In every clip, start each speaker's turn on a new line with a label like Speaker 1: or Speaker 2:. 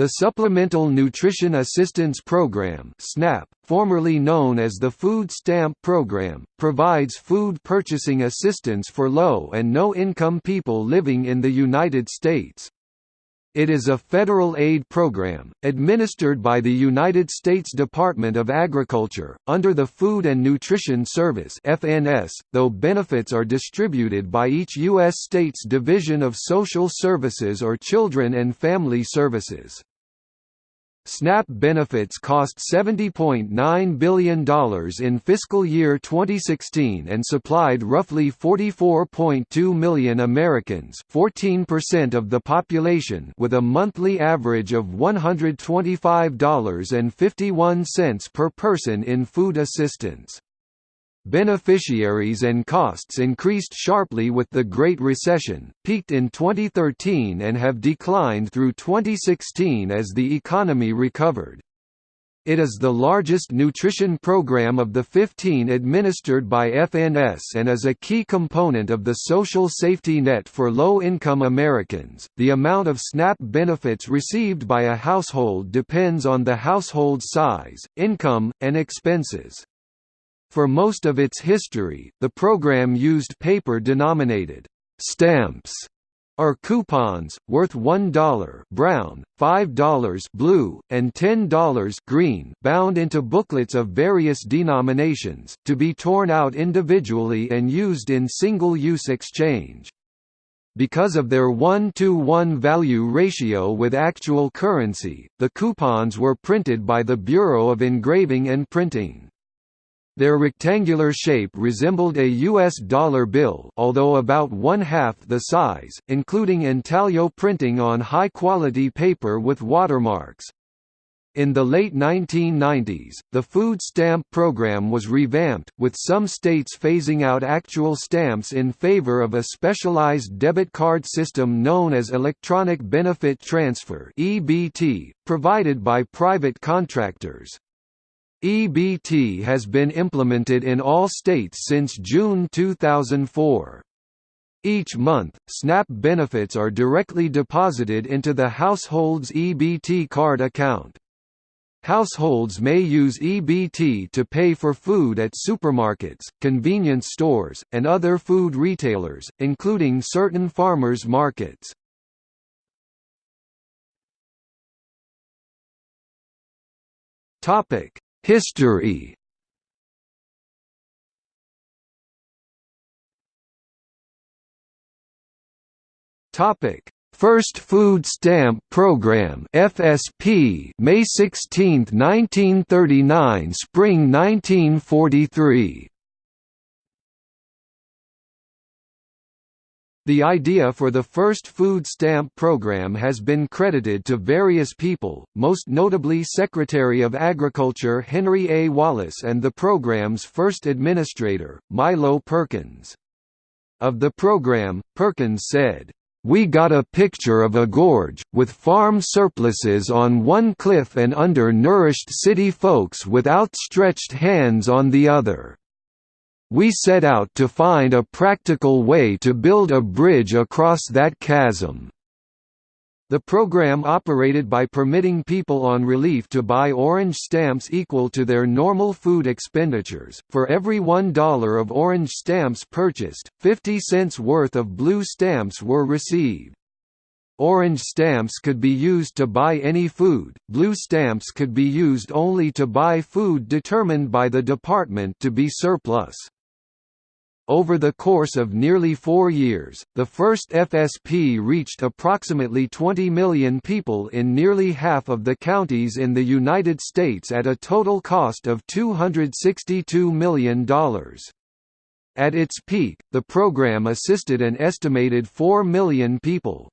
Speaker 1: The Supplemental Nutrition Assistance Program (SNAP), formerly known as the Food Stamp Program, provides food purchasing assistance for low and no-income people living in the United States. It is a federal aid program, administered by the United States Department of Agriculture, under the Food and Nutrition Service FNS, though benefits are distributed by each U.S. state's Division of Social Services or Children and Family Services. SNAP benefits cost $70.9 billion in fiscal year 2016 and supplied roughly 44.2 million Americans 14% of the population with a monthly average of $125.51 per person in food assistance. Beneficiaries and costs increased sharply with the Great Recession, peaked in 2013 and have declined through 2016 as the economy recovered. It is the largest nutrition program of the 15 administered by FNS and is a key component of the social safety net for low-income Americans. The amount of SNAP benefits received by a household depends on the household size, income, and expenses. For most of its history, the program used paper-denominated stamps or coupons, worth $1 brown, $5 blue, and $10 green bound into booklets of various denominations, to be torn out individually and used in single-use exchange. Because of their 1-to-1 value ratio with actual currency, the coupons were printed by the Bureau of Engraving and Printing. Their rectangular shape resembled a U.S. dollar bill although about one-half the size, including intaglio printing on high-quality paper with watermarks. In the late 1990s, the food stamp program was revamped, with some states phasing out actual stamps in favor of a specialized debit card system known as Electronic Benefit Transfer provided by private contractors. EBT has been implemented in all states since June 2004. Each month, SNAP benefits are directly deposited into the household's EBT card account. Households may use EBT to pay for food at supermarkets, convenience stores, and other food retailers, including certain farmers' markets. Topic: History Topic: First Food Stamp Program (FSP), May 16, 1939, Spring 1943. The idea for the first food stamp program has been credited to various people, most notably Secretary of Agriculture Henry A. Wallace and the program's first administrator, Milo Perkins. Of the program, Perkins said, "...we got a picture of a gorge, with farm surpluses on one cliff and under-nourished city folks with outstretched hands on the other." We set out to find a practical way to build a bridge across that chasm. The program operated by permitting people on relief to buy orange stamps equal to their normal food expenditures. For every $1 of orange stamps purchased, 50 cents worth of blue stamps were received. Orange stamps could be used to buy any food, blue stamps could be used only to buy food determined by the department to be surplus. Over the course of nearly four years, the first FSP reached approximately 20 million people in nearly half of the counties in the United States at a total cost of $262 million. At its peak, the program assisted an estimated 4 million people.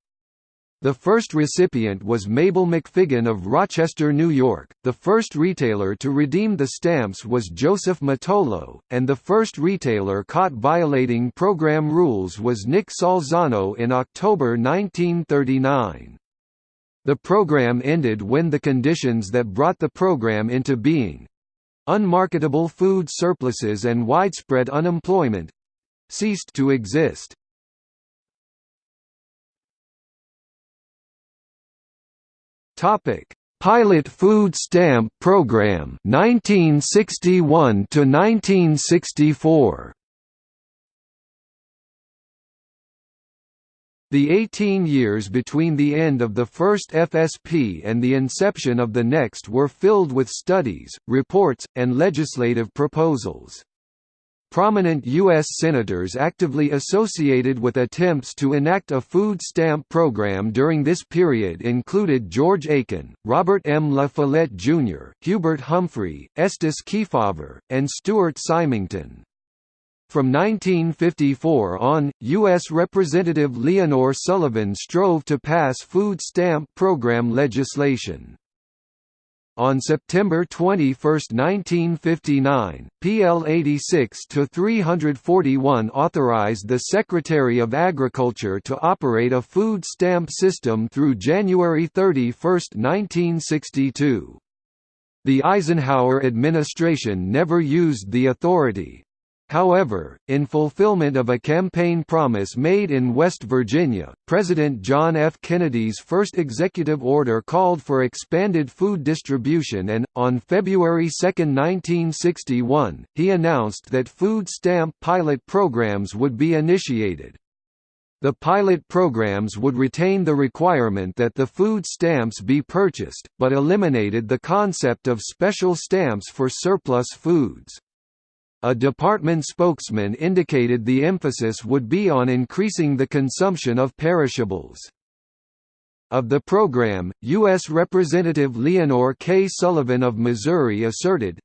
Speaker 1: The first recipient was Mabel McFiggin of Rochester, New York. The first retailer to redeem the stamps was Joseph Mutolo, and the first retailer caught violating program rules was Nick Salzano in October 1939. The program ended when the conditions that brought the program into being unmarketable food surpluses and widespread unemployment ceased to exist. Topic: Pilot Food Stamp Program 1961 to 1964. The 18 years between the end of the first FSP and the inception of the next were filled with studies, reports, and legislative proposals. Prominent U.S. senators actively associated with attempts to enact a food stamp program during this period included George Aiken, Robert M. La Follette Jr., Hubert Humphrey, Estes Kefauver, and Stuart Symington. From 1954 on, U.S. Representative Leonor Sullivan strove to pass food stamp program legislation. On September 21, 1959, PL 86-341 authorized the Secretary of Agriculture to operate a food stamp system through January 31, 1962. The Eisenhower administration never used the authority, However, in fulfillment of a campaign promise made in West Virginia, President John F. Kennedy's first executive order called for expanded food distribution and, on February 2, 1961, he announced that food stamp pilot programs would be initiated. The pilot programs would retain the requirement that the food stamps be purchased, but eliminated the concept of special stamps for surplus foods. A department spokesman indicated the emphasis would be on increasing the consumption of perishables. Of the program, U.S. Representative Leonor K. Sullivan of Missouri asserted,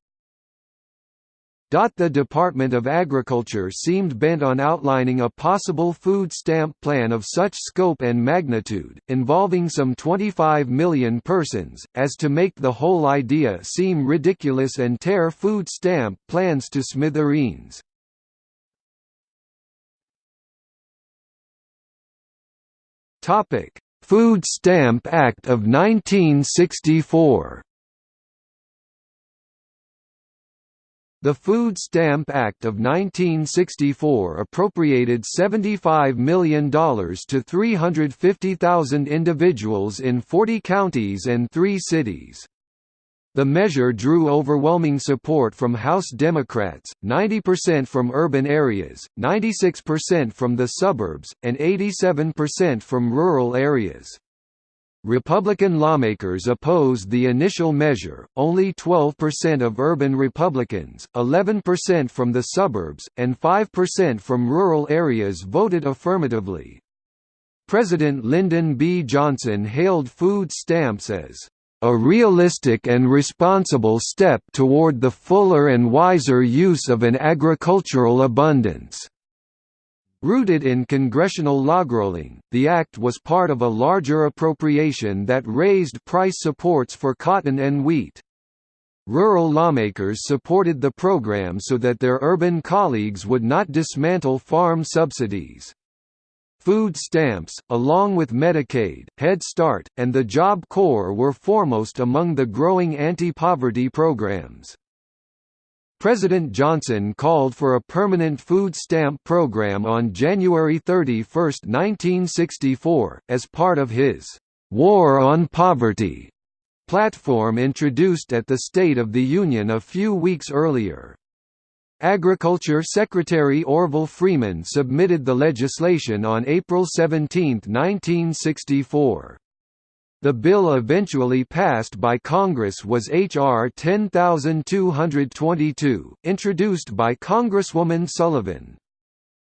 Speaker 1: the Department of Agriculture seemed bent on outlining a possible food stamp plan of such scope and magnitude, involving some 25 million persons, as to make the whole idea seem ridiculous and tear food stamp plans to smithereens. Food Stamp Act of 1964 The Food Stamp Act of 1964 appropriated $75 million to 350,000 individuals in 40 counties and three cities. The measure drew overwhelming support from House Democrats, 90% from urban areas, 96% from the suburbs, and 87% from rural areas. Republican lawmakers opposed the initial measure, only 12% of urban Republicans, 11% from the suburbs, and 5% from rural areas voted affirmatively. President Lyndon B. Johnson hailed food stamps as a realistic and responsible step toward the fuller and wiser use of an agricultural abundance. Rooted in congressional logrolling, the act was part of a larger appropriation that raised price supports for cotton and wheat. Rural lawmakers supported the program so that their urban colleagues would not dismantle farm subsidies. Food stamps, along with Medicaid, Head Start, and the Job Corps were foremost among the growing anti-poverty programs. President Johnson called for a permanent food stamp program on January 31, 1964, as part of his «War on Poverty» platform introduced at the State of the Union a few weeks earlier. Agriculture Secretary Orville Freeman submitted the legislation on April 17, 1964. The bill eventually passed by Congress was H.R. 10222, introduced by Congresswoman Sullivan.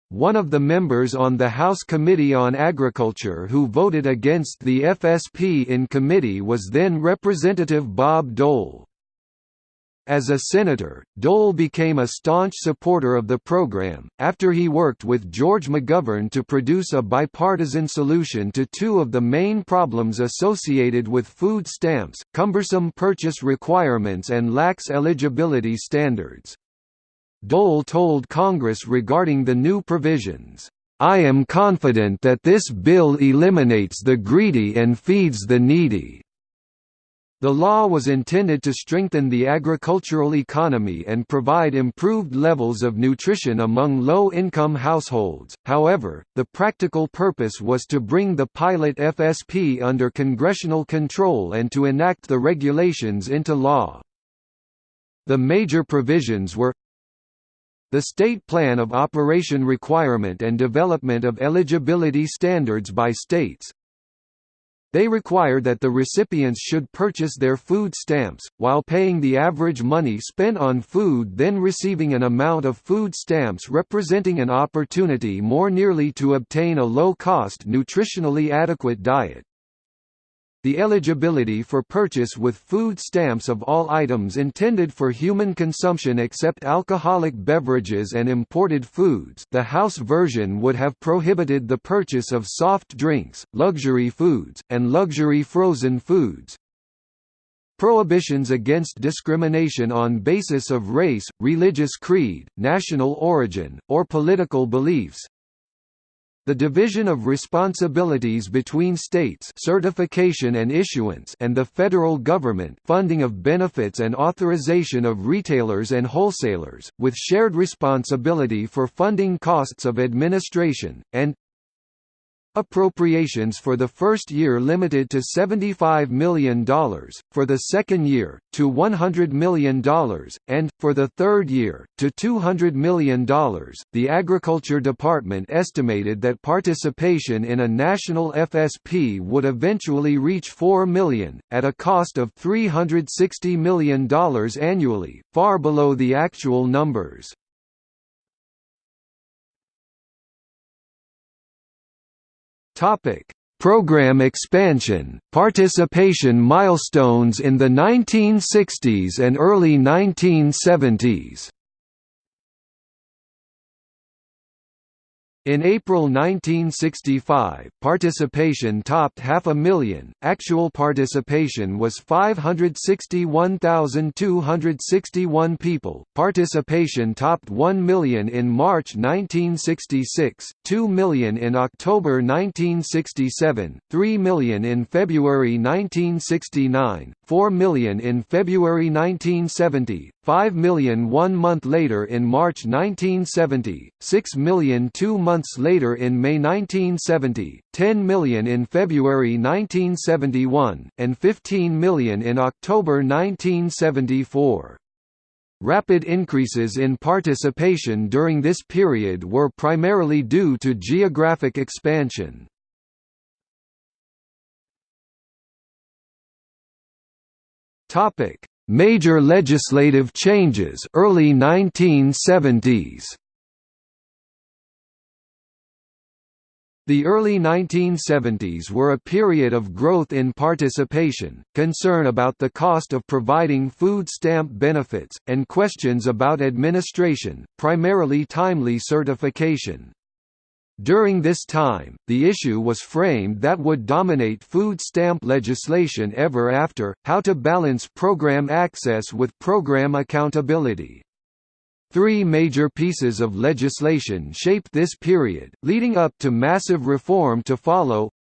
Speaker 1: One of the members on the House Committee on Agriculture who voted against the FSP in committee was then Representative Bob Dole. As a senator, Dole became a staunch supporter of the program, after he worked with George McGovern to produce a bipartisan solution to two of the main problems associated with food stamps, cumbersome purchase requirements and lax eligibility standards. Dole told Congress regarding the new provisions, "...I am confident that this bill eliminates the greedy and feeds the needy." The law was intended to strengthen the agricultural economy and provide improved levels of nutrition among low-income households, however, the practical purpose was to bring the pilot FSP under congressional control and to enact the regulations into law. The major provisions were the State Plan of Operation requirement and development of eligibility standards by states, they require that the recipients should purchase their food stamps, while paying the average money spent on food then receiving an amount of food stamps representing an opportunity more nearly to obtain a low-cost nutritionally adequate diet. The eligibility for purchase with food stamps of all items intended for human consumption except alcoholic beverages and imported foods the House version would have prohibited the purchase of soft drinks, luxury foods, and luxury frozen foods. Prohibitions against discrimination on basis of race, religious creed, national origin, or political beliefs, the division of responsibilities between states certification and issuance and the federal government funding of benefits and authorization of retailers and wholesalers, with shared responsibility for funding costs of administration, and Appropriations for the first year limited to $75 million, for the second year, to $100 million, and, for the third year, to $200 million. The Agriculture Department estimated that participation in a national FSP would eventually reach 4 million, at a cost of $360 million annually, far below the actual numbers.
Speaker 2: Topic: Program expansion, participation milestones in the 1960s and early 1970s.
Speaker 1: In April 1965, participation topped half a million, actual participation was 561,261 people, participation topped 1 million in March 1966, 2 million in October 1967, 3 million in February 1969, 4 million in February 1970, 5 million one month later in March 1970, 6 million two months later in May 1970, 10 million in February 1971, and 15 million in October 1974. Rapid increases in participation during this period were primarily due to geographic expansion.
Speaker 2: Topic: Major legislative changes early 1970s.
Speaker 1: The early 1970s were a period of growth in participation, concern about the cost of providing food stamp benefits, and questions about administration, primarily timely certification. During this time, the issue was framed that would dominate food stamp legislation ever after, how to balance program access with program accountability. Three major pieces of legislation shaped this period, leading up to massive reform to follow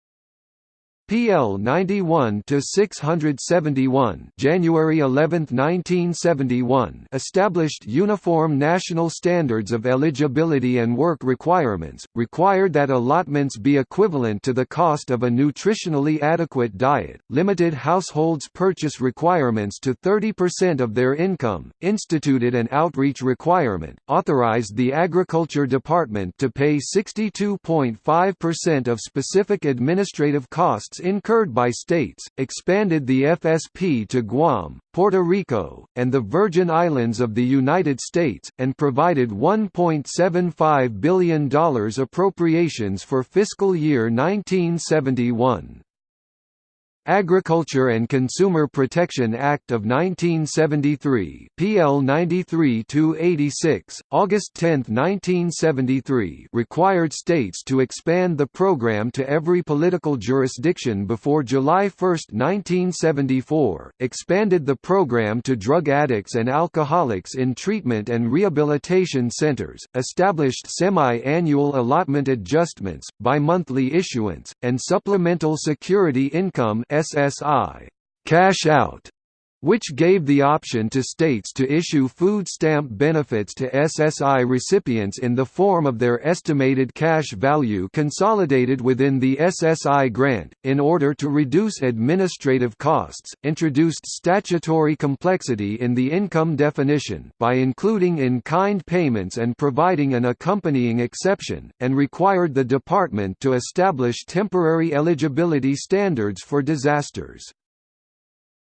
Speaker 1: PL 91 to 671 January 11, 1971 established uniform national standards of eligibility and work requirements, required that allotments be equivalent to the cost of a nutritionally adequate diet, limited households' purchase requirements to 30% of their income, instituted an outreach requirement, authorized the Agriculture Department to pay 62.5% of specific administrative costs incurred by states, expanded the FSP to Guam, Puerto Rico, and the Virgin Islands of the United States, and provided $1.75 billion appropriations for fiscal year 1971. Agriculture and Consumer Protection Act of 1973 PL 93-86, August 10, 1973 required states to expand the program to every political jurisdiction before July 1, 1974, expanded the program to drug addicts and alcoholics in treatment and rehabilitation centers, established semi-annual allotment adjustments, bi-monthly issuance, and supplemental security income SSI cash out which gave the option to states to issue food stamp benefits to SSI recipients in the form of their estimated cash value consolidated within the SSI grant, in order to reduce administrative costs, introduced statutory complexity in the income definition by including in-kind payments and providing an accompanying exception, and required the department to establish temporary eligibility standards for disasters.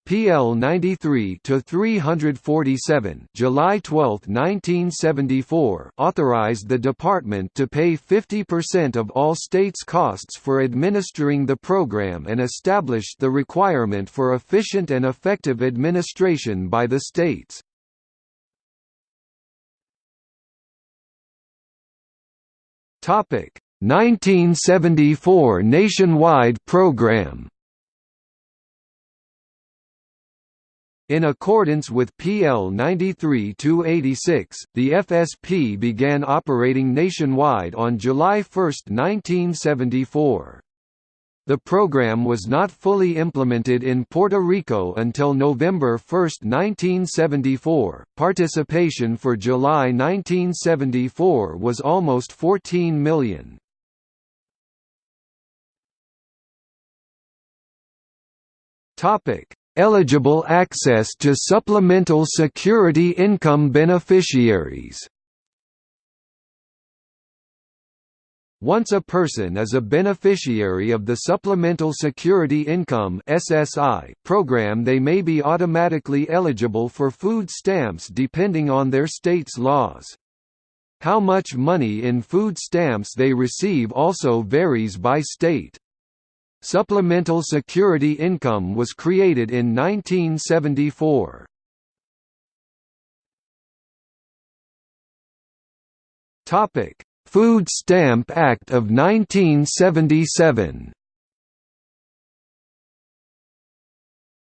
Speaker 1: PL 93 to 347, July 12, 1974, authorized the department to pay 50% of all states' costs for administering the program and established the requirement for efficient and effective administration by the states. Topic: 1974 nationwide program. In accordance with PL 93-86, the FSP began operating nationwide on July 1, 1974. The program was not fully implemented in Puerto Rico until November 1, 1974. Participation for July 1974 was almost 14 million. Topic: Eligible access to Supplemental Security Income beneficiaries Once a person is a beneficiary of the Supplemental Security Income (SSI) program, they may be automatically eligible for food stamps depending on their state's laws. How much money in food stamps they receive also varies by state. Supplemental security income was created in 1974. Topic: Food Stamp Act of 1977.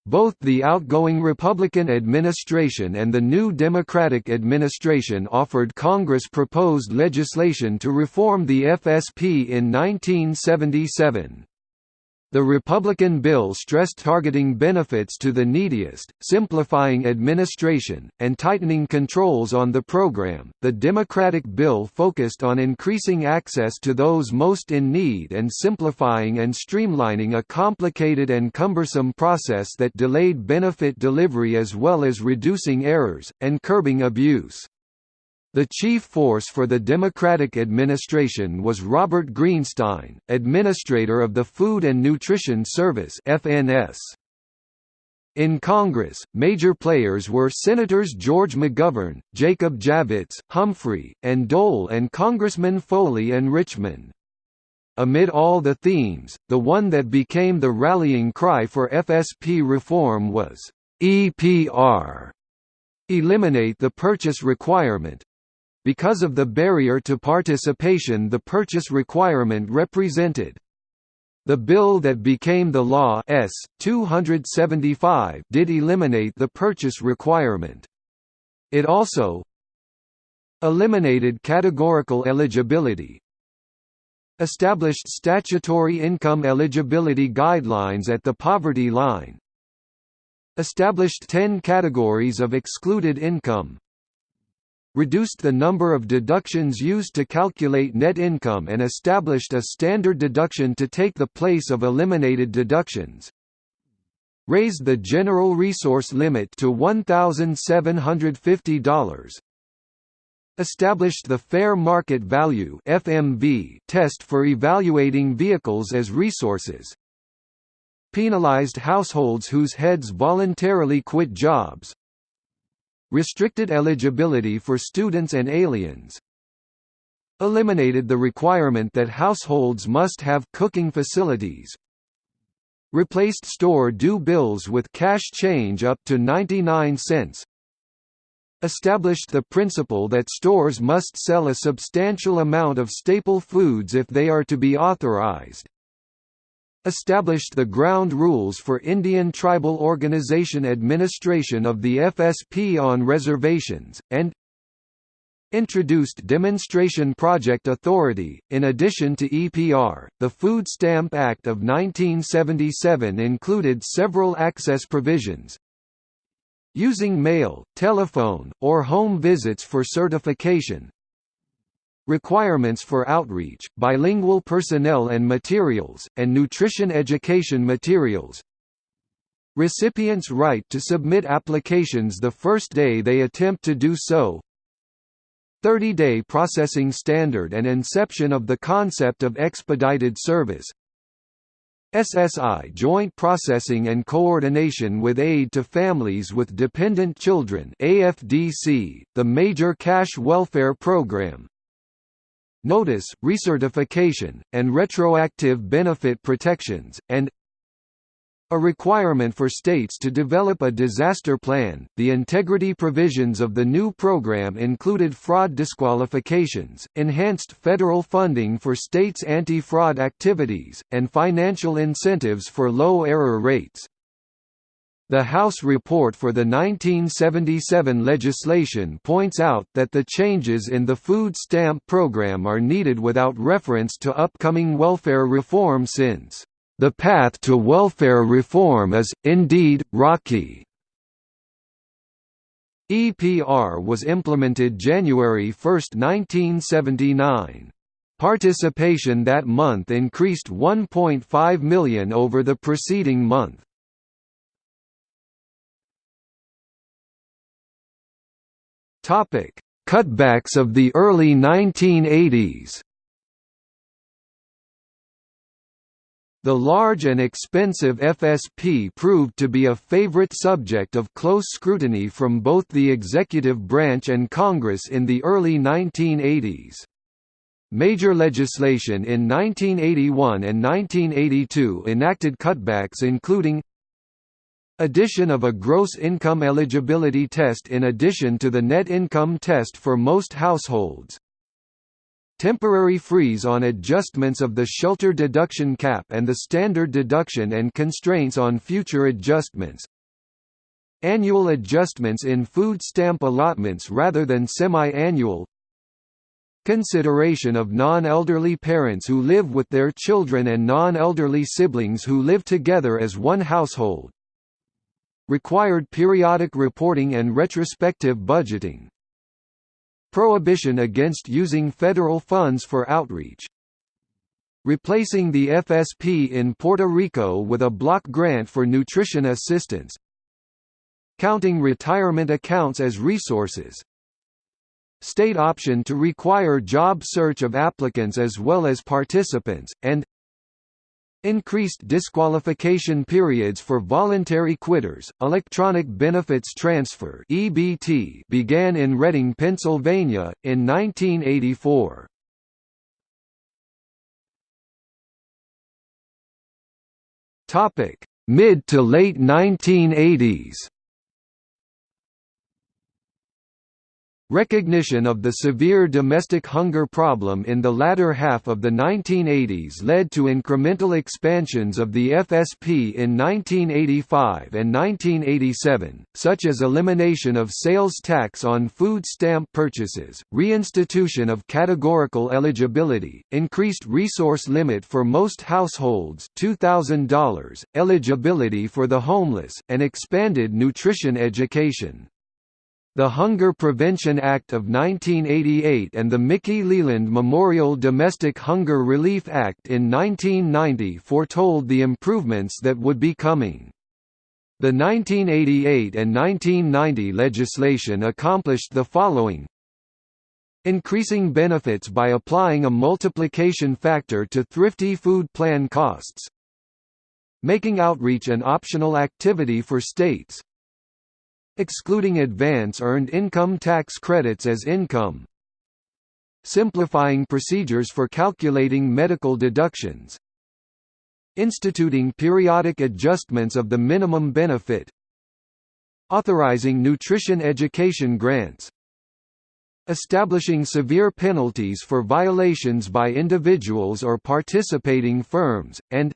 Speaker 1: Both the outgoing Republican administration and the new Democratic administration offered Congress proposed legislation to reform the FSP in 1977. The Republican bill stressed targeting benefits to the neediest, simplifying administration, and tightening controls on the program. The Democratic bill focused on increasing access to those most in need and simplifying and streamlining a complicated and cumbersome process that delayed benefit delivery as well as reducing errors, and curbing abuse. The chief force for the Democratic administration was Robert Greenstein, administrator of the Food and Nutrition Service (FNS). In Congress, major players were Senators George McGovern, Jacob Javits, Humphrey, and Dole and Congressman Foley and Richmond. Amid all the themes, the one that became the rallying cry for FSP reform was, EPR eliminate the purchase requirement, because of the barrier to participation the purchase requirement represented. The bill that became the law S. 275 did eliminate the purchase requirement. It also eliminated categorical eligibility, established statutory income eligibility guidelines at the poverty line, established 10 categories of excluded income, reduced the number of deductions used to calculate net income and established a standard deduction to take the place of eliminated deductions, raised the general resource limit to $1,750, established the fair market value FMV test for evaluating vehicles as resources, penalized households whose heads voluntarily quit jobs, restricted eligibility for students and aliens, eliminated the requirement that households must have cooking facilities, replaced store due bills with cash change up to 99 cents, established the principle that stores must sell a substantial amount of staple foods if they are to be authorized, established the ground rules for Indian Tribal Organization administration of the FSP on reservations, and introduced Demonstration Project Authority. In addition to EPR, the Food Stamp Act of 1977 included several access provisions. Using mail, telephone, or home visits for certification. Requirements for outreach, bilingual personnel and materials, and nutrition education materials. Recipients' right to submit applications the first day they attempt to do so, 30-day processing standard and inception of the concept of expedited service. SSI Joint Processing and Coordination with Aid to Families with Dependent Children AFDC, the major cash welfare program Notice, recertification, and retroactive benefit protections, and a requirement for states to develop a disaster plan. The integrity provisions of the new program included fraud disqualifications, enhanced federal funding for states' anti fraud activities, and financial incentives for low error rates. The House report for the 1977 legislation points out that the changes in the food stamp program are needed without reference to upcoming welfare reform since the path to welfare reform is, indeed, rocky. EPR was implemented January 1, 1979. Participation that month increased 1.5 million over the preceding month. Cutbacks of the early 1980s The large and expensive FSP proved to be a favorite subject of close scrutiny from both the executive branch and Congress in the early 1980s. Major legislation in 1981 and 1982 enacted cutbacks including Addition of a gross income eligibility test in addition to the net income test for most households Temporary freeze on adjustments of the shelter deduction cap and the standard deduction and constraints on future adjustments. Annual adjustments in food stamp allotments rather than semi-annual. Consideration of non-elderly parents who live with their children and non-elderly siblings who live together as one household. Required periodic reporting and retrospective budgeting. Prohibition against using federal funds for outreach. Replacing the FSP in Puerto Rico with a block grant for nutrition assistance. Counting retirement accounts as resources. State option to require job search of applicants as well as participants, and Increased disqualification periods for voluntary quitters. Electronic Benefits Transfer (EBT) began in Reading, Pennsylvania in 1984. Topic: Mid to late 1980s. Recognition of the severe domestic hunger problem in the latter half of the 1980s led to incremental expansions of the FSP in 1985 and 1987, such as elimination of sales tax on food stamp purchases, reinstitution of categorical eligibility, increased resource limit for most households $2,000, eligibility for the homeless, and expanded nutrition education. The Hunger Prevention Act of 1988 and the Mickey Leland Memorial Domestic Hunger Relief Act in 1990 foretold the improvements that would be coming. The 1988 and 1990 legislation accomplished the following. Increasing benefits by applying a multiplication factor to thrifty food plan costs. Making outreach an optional activity for states excluding advance earned income tax credits as income. Simplifying procedures for calculating medical deductions. Instituting periodic adjustments of the minimum benefit. Authorizing nutrition education grants. Establishing severe penalties for violations by individuals or participating firms, and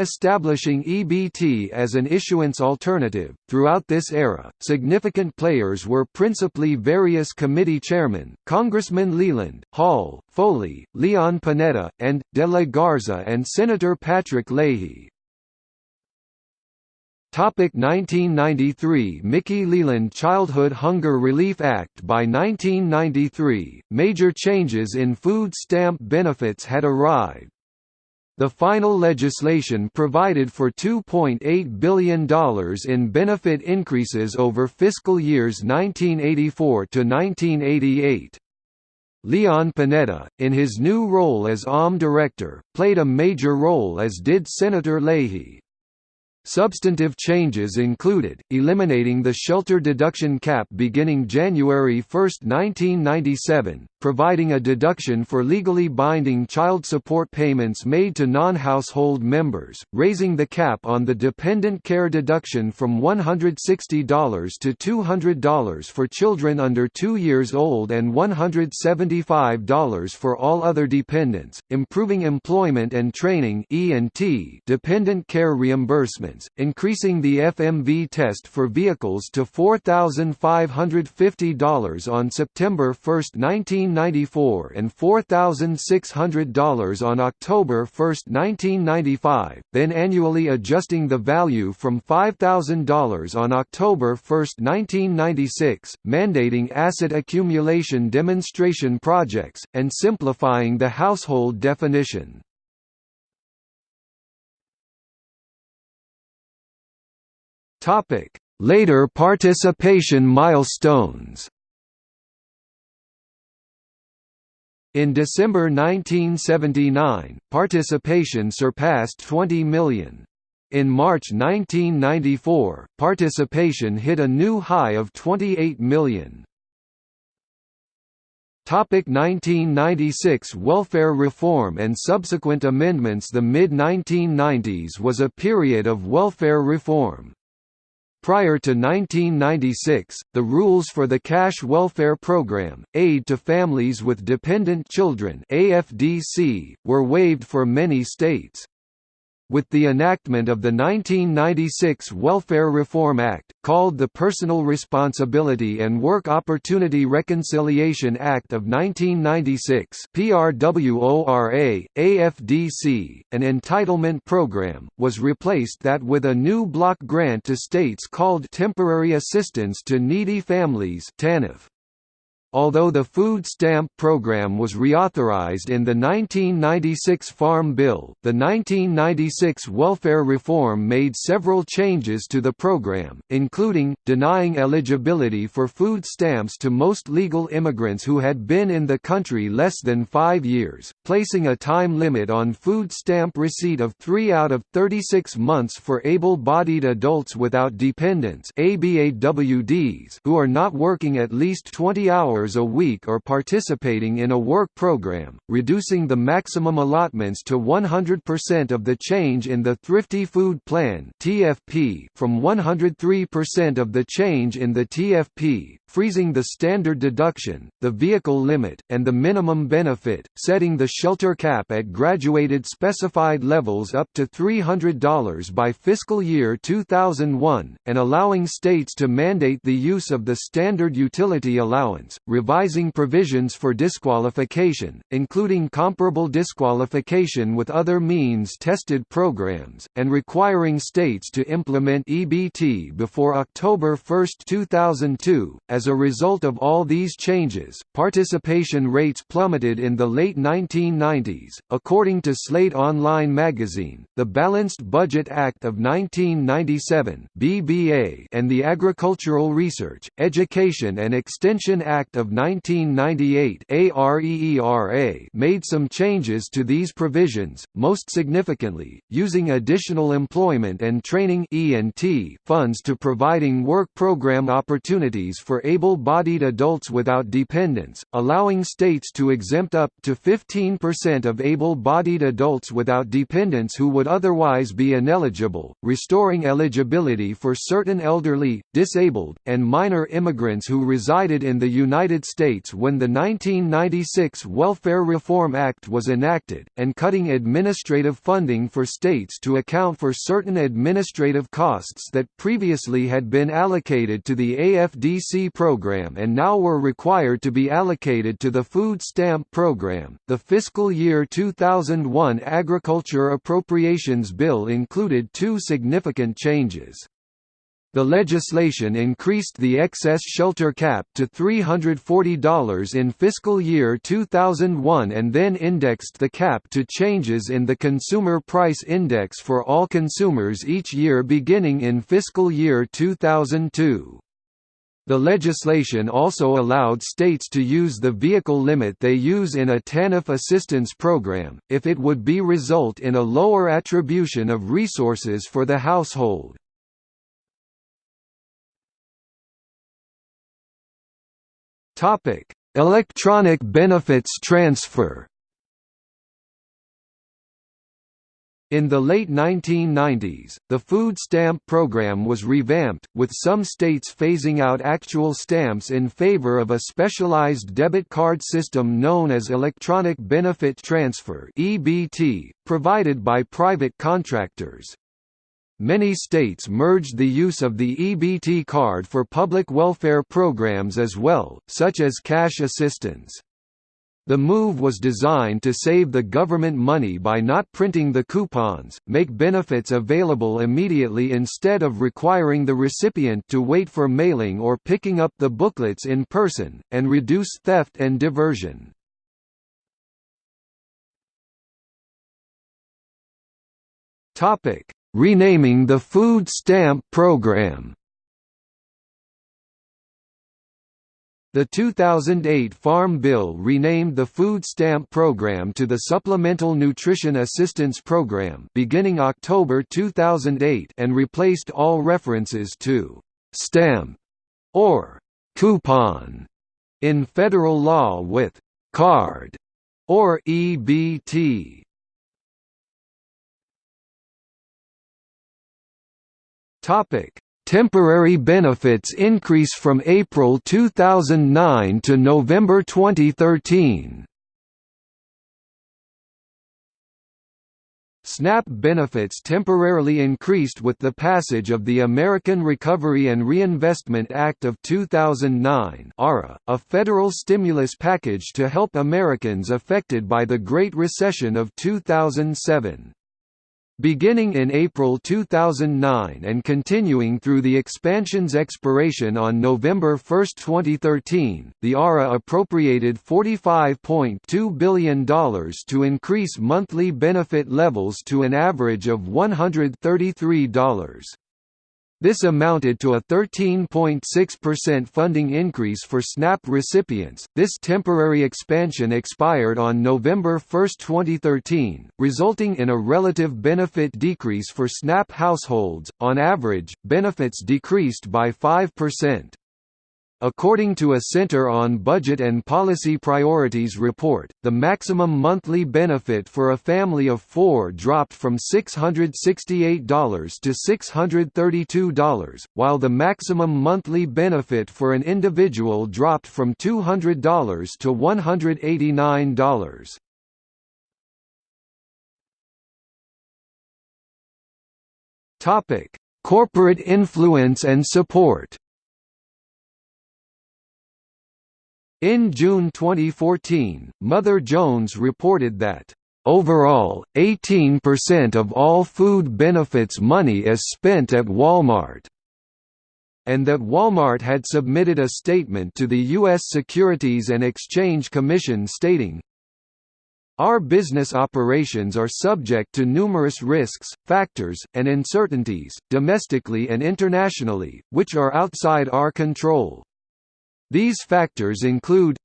Speaker 1: establishing EBT as an issuance alternative. Throughout this era, significant players were principally various committee chairmen, Congressman Leland, Hall, Foley, Leon Panetta, and, de la Garza and Senator Patrick Leahy. Topic 1993 Mickey Leland Childhood Hunger Relief Act By 1993, major changes in food stamp benefits had arrived. The final legislation provided for $2.8 billion in benefit increases over fiscal years 1984 to 1988. Leon Panetta, in his new role as OMB director, played a major role as did Senator Leahy. Substantive changes included, eliminating the shelter deduction cap beginning January 1, 1997, providing a deduction for legally binding child support payments made to non-household members, raising the cap on the dependent care deduction from $160 to $200 for children under 2 years old and $175 for all other dependents, improving employment and training dependent care increasing the FMV test for vehicles to $4,550 on September 1, 1994 and $4,600 on October 1, 1995, then annually adjusting the value from $5,000 on October 1, 1996, mandating asset accumulation demonstration projects, and simplifying the household definition. Later participation milestones In December 1979, participation surpassed 20 million. In March 1994, participation hit a new high of 28 million. Topic 1996 Welfare reform and subsequent amendments The mid-1990s was a period of welfare reform. Prior to 1996, the rules for the Cash Welfare Program, Aid to Families with Dependent Children AFDC, were waived for many states with the enactment of the 1996 Welfare Reform Act, called the Personal Responsibility and Work Opportunity Reconciliation Act of 1996 PRWORA, AFDC, an entitlement program, was replaced that with a new block grant to states called Temporary Assistance to Needy Families TANF. Although the food stamp program was reauthorized in the 1996 Farm Bill, the 1996 welfare reform made several changes to the program, including, denying eligibility for food stamps to most legal immigrants who had been in the country less than five years, placing a time limit on food stamp receipt of 3 out of 36 months for able-bodied adults without dependents who are not working at least 20 hours hours a week or participating in a work program, reducing the maximum allotments to 100% of the change in the Thrifty Food Plan (TFP) from 103% of the change in the TFP, freezing the standard deduction, the vehicle limit, and the minimum benefit, setting the shelter cap at graduated specified levels up to $300 by fiscal year 2001, and allowing states to mandate the use of the standard utility allowance, revising provisions for disqualification, including comparable disqualification with other means-tested programs, and requiring states to implement EBT before October 1, 2002, as a result of all these changes, participation rates plummeted in the late 1990s. According to Slate Online magazine, the Balanced Budget Act of 1997 (BBA) and the Agricultural Research, Education and Extension Act of 1998 (ARERA) made some changes to these provisions, most significantly, using additional employment and training funds to providing work program opportunities for able-bodied adults without dependents, allowing states to exempt up to 15% of able-bodied adults without dependents who would otherwise be ineligible, restoring eligibility for certain elderly, disabled, and minor immigrants who resided in the United United States when the 1996 Welfare Reform Act was enacted, and cutting administrative funding for states to account for certain administrative costs that previously had been allocated to the AFDC program and now were required to be allocated to the Food Stamp Program. The fiscal year 2001 Agriculture Appropriations Bill included two significant changes. The legislation increased the excess shelter cap to $340 in fiscal year 2001 and then indexed the cap to changes in the Consumer Price Index for all consumers each year beginning in fiscal year 2002. The legislation also allowed states to use the vehicle limit they use in a TANF assistance program, if it would be result in a lower attribution of resources for the household.
Speaker 2: Topic: Electronic benefits transfer.
Speaker 1: In the late 1990s, the food stamp program was revamped, with some states phasing out actual stamps in favor of a specialized debit card system known as Electronic Benefit Transfer (EBT), provided by private contractors. Many states merged the use of the EBT card for public welfare programs as well, such as cash assistance. The move was designed to save the government money by not printing the coupons, make benefits available immediately instead of requiring the recipient to wait for mailing or picking up the booklets in person, and reduce theft and diversion.
Speaker 2: Topic: renaming the food stamp program.
Speaker 1: The 2008 Farm Bill renamed the Food Stamp Program to the Supplemental Nutrition Assistance Program beginning October 2008 and replaced all references to «stamp» or «coupon» in federal law with «card» or EBT.
Speaker 2: Topic: Temporary benefits increase from April 2009 to November 2013.
Speaker 1: SNAP benefits temporarily increased with the passage of the American Recovery and Reinvestment Act of 2009 ARA, a federal stimulus package to help Americans affected by the Great Recession of 2007. Beginning in April 2009 and continuing through the expansion's expiration on November 1, 2013, the ARA appropriated $45.2 billion to increase monthly benefit levels to an average of $133. This amounted to a 13.6% funding increase for SNAP recipients. This temporary expansion expired on November 1, 2013, resulting in a relative benefit decrease for SNAP households. On average, benefits decreased by 5%. According to a Center on Budget and Policy Priorities report, the maximum monthly benefit for a family of four dropped from $668 to $632, while the maximum monthly benefit for an individual dropped from $200 to $189.
Speaker 2: Topic: Corporate influence and support.
Speaker 1: In June 2014, Mother Jones reported that, "...overall, 18% of all food benefits money is spent at Walmart." and that Walmart had submitted a statement to the U.S. Securities and Exchange Commission stating, Our business operations are subject to numerous risks, factors, and uncertainties, domestically and internationally, which are outside our control. These factors include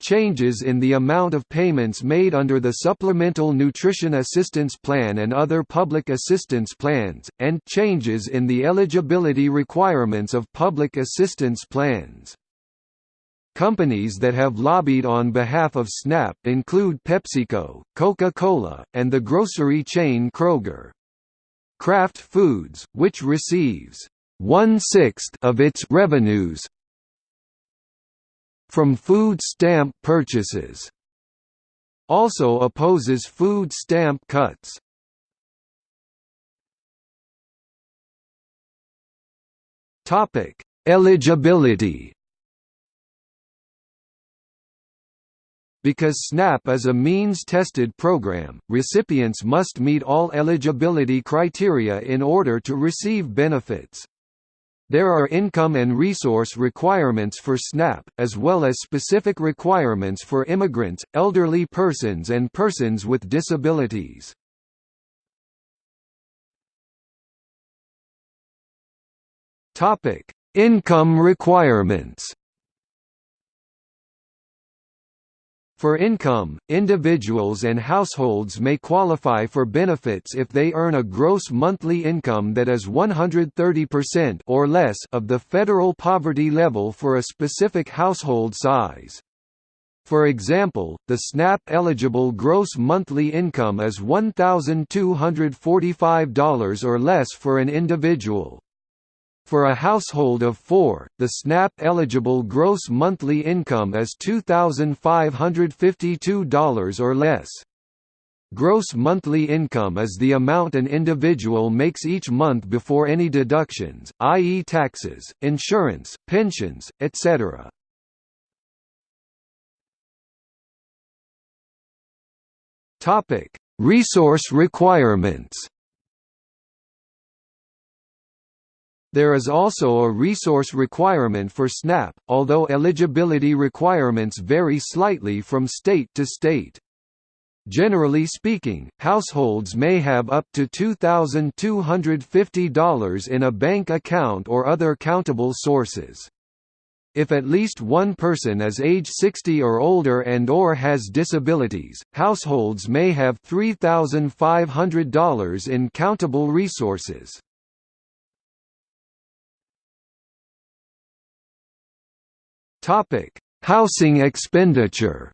Speaker 1: changes in the amount of payments made under the Supplemental Nutrition Assistance Plan and other public assistance plans, and changes in the eligibility requirements of public assistance plans. Companies that have lobbied on behalf of SNAP include PepsiCo, Coca-Cola, and the grocery chain Kroger. Kraft Foods, which receives one-sixth of its revenues
Speaker 2: from food stamp purchases. Also opposes food stamp cuts. Topic: Eligibility Because SNAP is a means-tested program, recipients must meet all eligibility criteria in order to receive benefits. There are income and resource requirements for SNAP, as well as specific requirements for immigrants, elderly persons and persons with disabilities. Income requirements For income, individuals and households may qualify for benefits if they earn a gross monthly income that is 130% or less of the federal poverty level for a specific household size. For example, the SNAP-eligible gross monthly income is $1,245 or less for an individual. For a household of four, the SNAP-eligible gross monthly income is $2,552 or less. Gross monthly income is the amount an individual makes each month before any deductions, i.e. taxes, insurance, pensions, etc. Resource requirements There is also a resource requirement for SNAP, although eligibility requirements vary slightly from state to state. Generally speaking, households may have up to $2,250 in a bank account or other countable sources. If at least one person is age 60 or older and or has disabilities, households may have $3,500 in countable resources. Topic: Housing expenditure.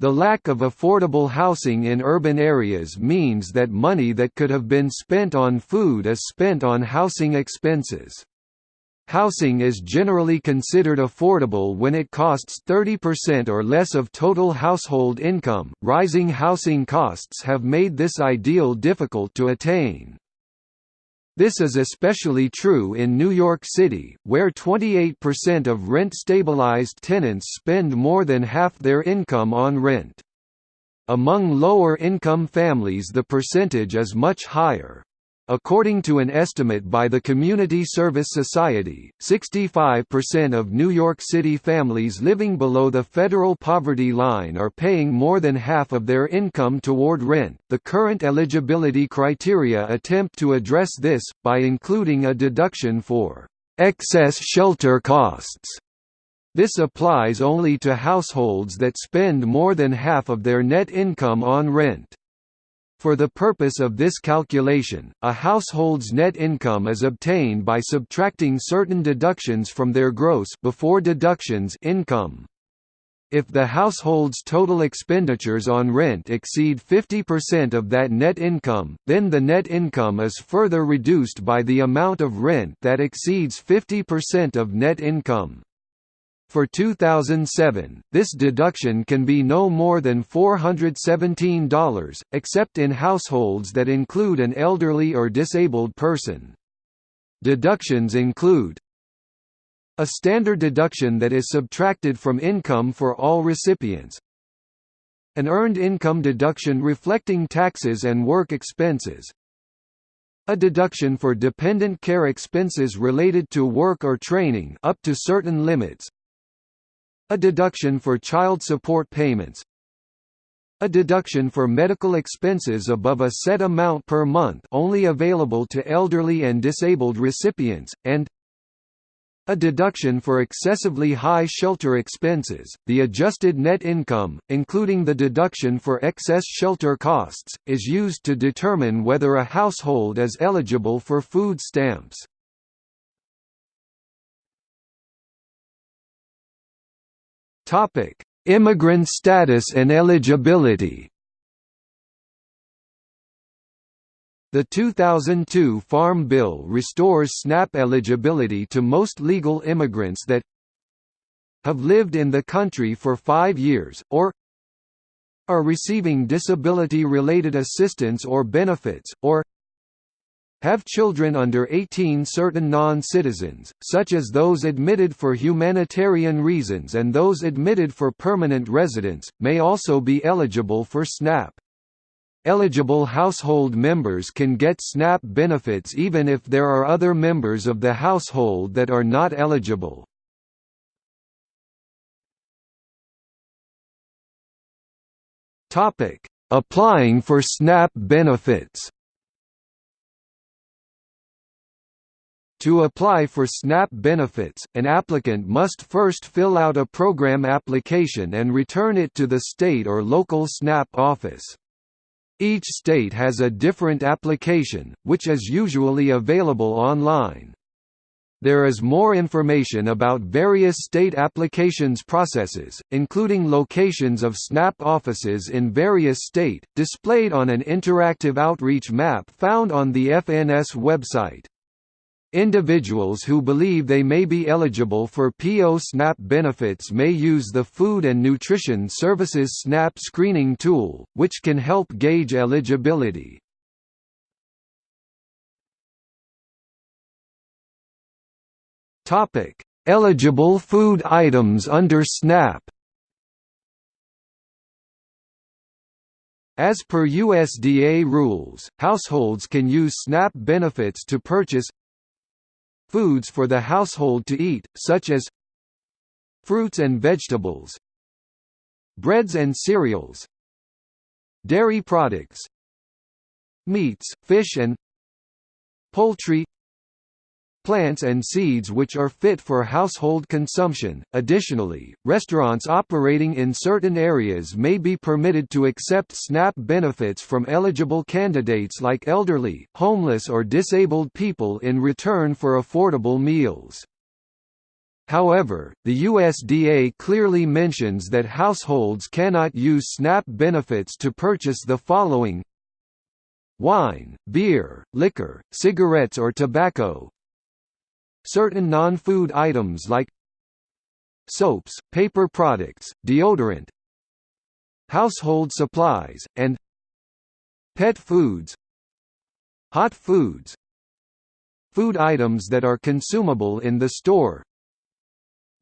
Speaker 2: The lack of affordable housing in urban areas means that money that could have been spent on food is spent on housing expenses. Housing is generally considered affordable when it costs 30% or less of total household income. Rising housing costs have made this ideal difficult to attain. This is especially true in New York City, where 28% of rent-stabilized tenants spend more than half their income on rent. Among lower-income families the percentage is much higher. According to an estimate by the Community Service Society, 65% of New York City families living below the federal poverty line are paying more than half of their income toward rent. The current eligibility criteria attempt to address this, by including a deduction for excess shelter costs. This applies only to households that spend more than half of their net income on rent. For the purpose of this calculation, a household's net income is obtained by subtracting certain deductions from their gross before deductions income. If the household's total expenditures on rent exceed 50% of that net income, then the net income is further reduced by the amount of rent that exceeds 50% of net income. For 2007, this deduction can be no more than $417, except in households that include an elderly or disabled person. Deductions include a standard deduction that is subtracted from income for all recipients, an earned income deduction reflecting taxes and work expenses, a deduction for dependent care expenses related to work or training up to certain limits, a deduction for child support payments a deduction for medical expenses above a set amount per month only available to elderly and disabled recipients, and a deduction for excessively high shelter expenses. The adjusted net income, including the deduction for excess shelter costs, is used to determine whether a household is eligible for food stamps. Topic: Immigrant status and eligibility. The 2002 Farm Bill restores SNAP eligibility to most legal immigrants that have lived in the country for five years, or are receiving disability-related assistance or benefits, or have children under 18 certain non-citizens, such as those admitted for humanitarian reasons and those admitted for permanent residence, may also be eligible for SNAP. Eligible household members can get SNAP benefits even if there are other members of the household that are not eligible. Applying for SNAP benefits To apply for SNAP benefits, an applicant must first fill out a program application and return it to the state or local SNAP office. Each state has a different application, which is usually available online. There is more information about various state applications processes, including locations of SNAP offices in various state, displayed on an interactive outreach map found on the FNS website. Individuals who believe they may be eligible for PO SNAP benefits may use the Food and Nutrition Services SNAP screening tool, which can help gauge eligibility. Eligible food items under SNAP As per USDA rules, households can use SNAP benefits to purchase Foods for the household to eat, such as fruits and vegetables breads and cereals dairy products meats, fish and poultry plants and seeds which are fit for household consumption. Additionally, restaurants operating in certain areas may be permitted to accept SNAP benefits from eligible candidates like elderly, homeless, or disabled people in return for affordable meals. However, the USDA clearly mentions that households cannot use SNAP benefits to purchase the following wine, beer, liquor, cigarettes or tobacco, Certain non-food items like soaps, paper products, deodorant, household supplies, and pet foods hot foods food items that are consumable in the store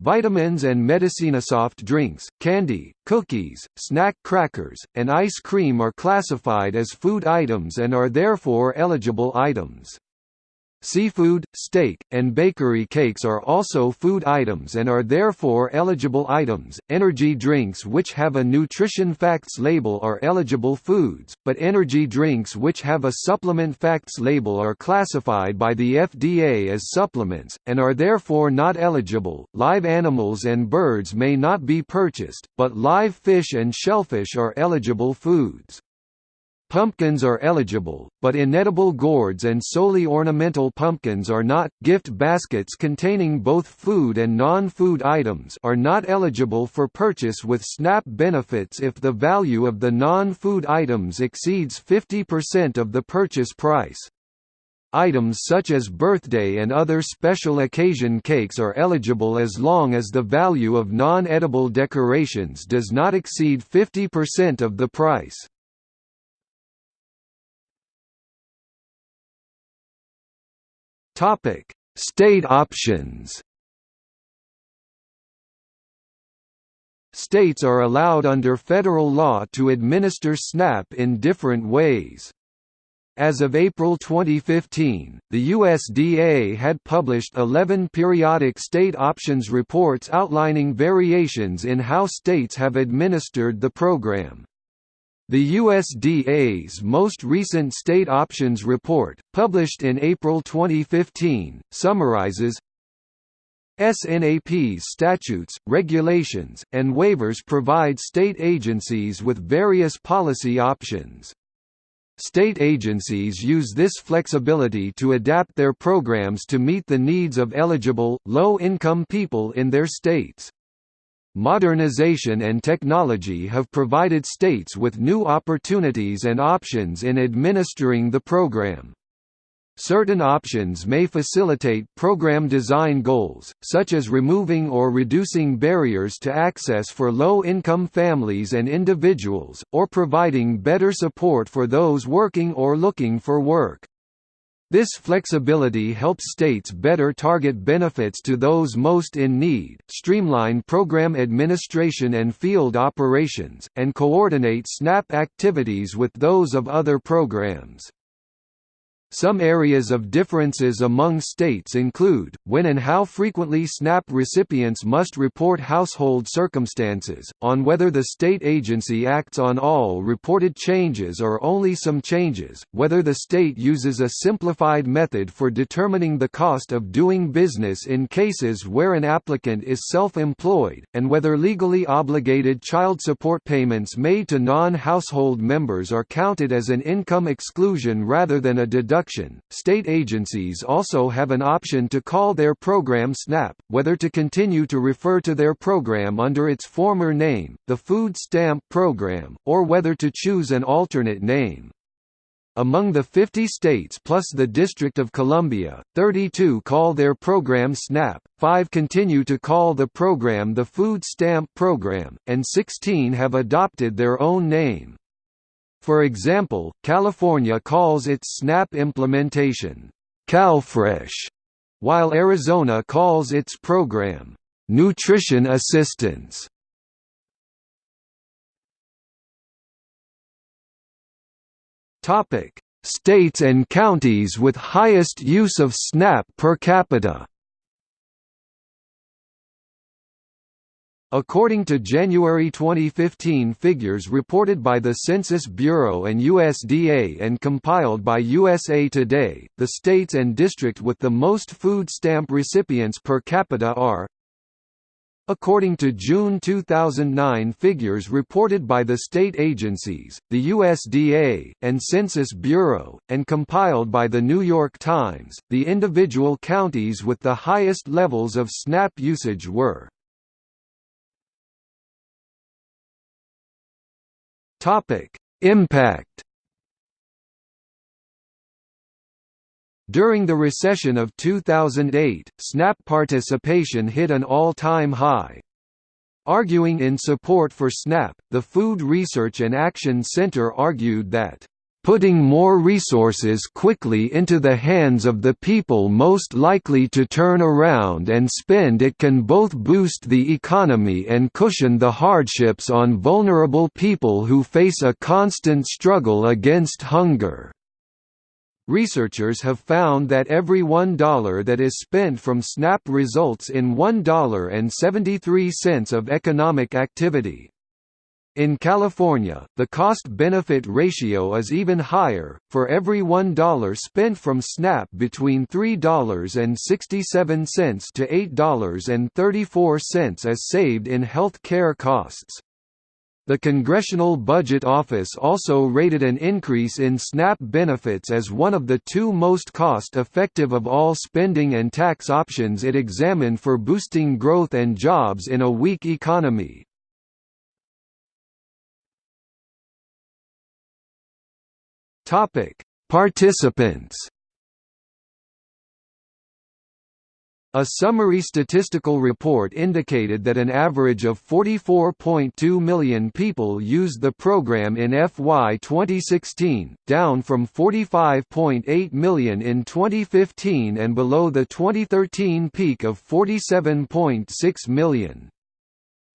Speaker 2: Vitamins and medicina soft drinks, candy, cookies, snack crackers, and ice cream are classified as food items and are therefore eligible items. Seafood, steak, and bakery cakes are also food items and are therefore eligible items. Energy drinks which have a nutrition facts label are eligible foods, but energy drinks which have a supplement facts label are classified by the FDA as supplements, and are therefore not eligible. Live animals and birds may not be purchased, but live fish and shellfish are eligible foods. Pumpkins are eligible, but inedible gourds and solely ornamental pumpkins are not. Gift baskets containing both food and non-food items are not eligible for purchase with SNAP benefits if the value of the non-food items exceeds 50% of the purchase price. Items such as birthday and other special occasion cakes are eligible as long as the value of non-edible decorations does not exceed 50% of the price. Topic: State options. States are allowed under federal law to administer SNAP in different ways. As of April 2015, the USDA had published 11 periodic state options reports outlining variations in how states have administered the program. The USDA's most recent State Options Report, published in April 2015, summarizes SNAP's statutes, regulations, and waivers provide state agencies with various policy options. State agencies use this flexibility to adapt their programs to meet the needs of eligible, low-income people in their states.
Speaker 1: Modernization and technology have provided states with new opportunities and options in administering the program. Certain options may facilitate program design goals, such as removing or reducing barriers to access for low-income families and individuals, or providing better support for those working or looking for work. This flexibility helps states better target benefits to those most in need, streamline program administration and field operations, and coordinate SNAP activities with those of other programs. Some areas of differences among states include, when and how frequently SNAP recipients must report household circumstances, on whether the state agency acts on all reported changes or only some changes, whether the state uses a simplified method for determining the cost of doing business in cases where an applicant is self-employed, and whether legally obligated child support payments made to non-household members are counted as an income exclusion rather than a deduction production. State agencies also have an option to call their program SNAP, whether to continue to refer to their program under its former name, the Food Stamp Program, or whether to choose an alternate name. Among the 50 states plus the District of Columbia, 32 call their program SNAP, 5 continue to call the program the Food Stamp Program, and 16 have adopted their own name. For example, California calls its SNAP implementation, CalFresh, while Arizona calls its program, Nutrition Assistance. States and counties with highest use of SNAP per capita According to January 2015 figures reported by the Census Bureau and USDA and compiled by USA Today, the states and district with the most food stamp recipients per capita are According to June 2009 figures reported by the state agencies, the USDA, and Census Bureau, and compiled by The New York Times, the individual counties with the highest levels of SNAP usage were Topic: Impact During the recession of 2008, SNAP participation hit an all-time high. Arguing in support for SNAP, the Food Research and Action Center argued that putting more resources quickly into the hands of the people most likely to turn around and spend it can both boost the economy and cushion the hardships on vulnerable people who face a constant struggle against hunger. Researchers have found that every $1 that is spent from SNAP results in $1.73 of economic activity. In California, the cost-benefit ratio is even higher, for every $1 spent from SNAP between $3.67 to $8.34 is saved in health care costs. The Congressional Budget Office also rated an increase in SNAP benefits as one of the two most cost-effective of all spending and tax options it examined for boosting growth and jobs in a weak economy. Topic: Participants. A summary statistical report indicated that an average of 44.2 million people used the program in FY 2016, down from 45.8 million in 2015 and below the 2013 peak of 47.6 million.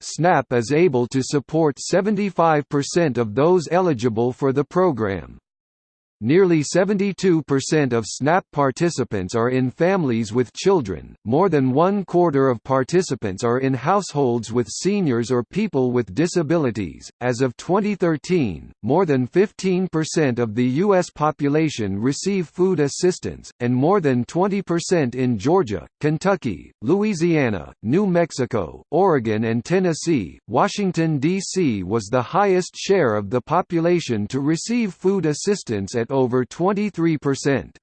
Speaker 1: SNAP is able to support 75% of those eligible for the program. Nearly 72% of SNAP participants are in families with children, more than one quarter of participants are in households with seniors or people with disabilities. As of 2013, more than 15% of the U.S. population receive food assistance, and more than 20% in Georgia, Kentucky, Louisiana, New Mexico, Oregon, and Tennessee. Washington, D.C. was the highest share of the population to receive food assistance at over 23%.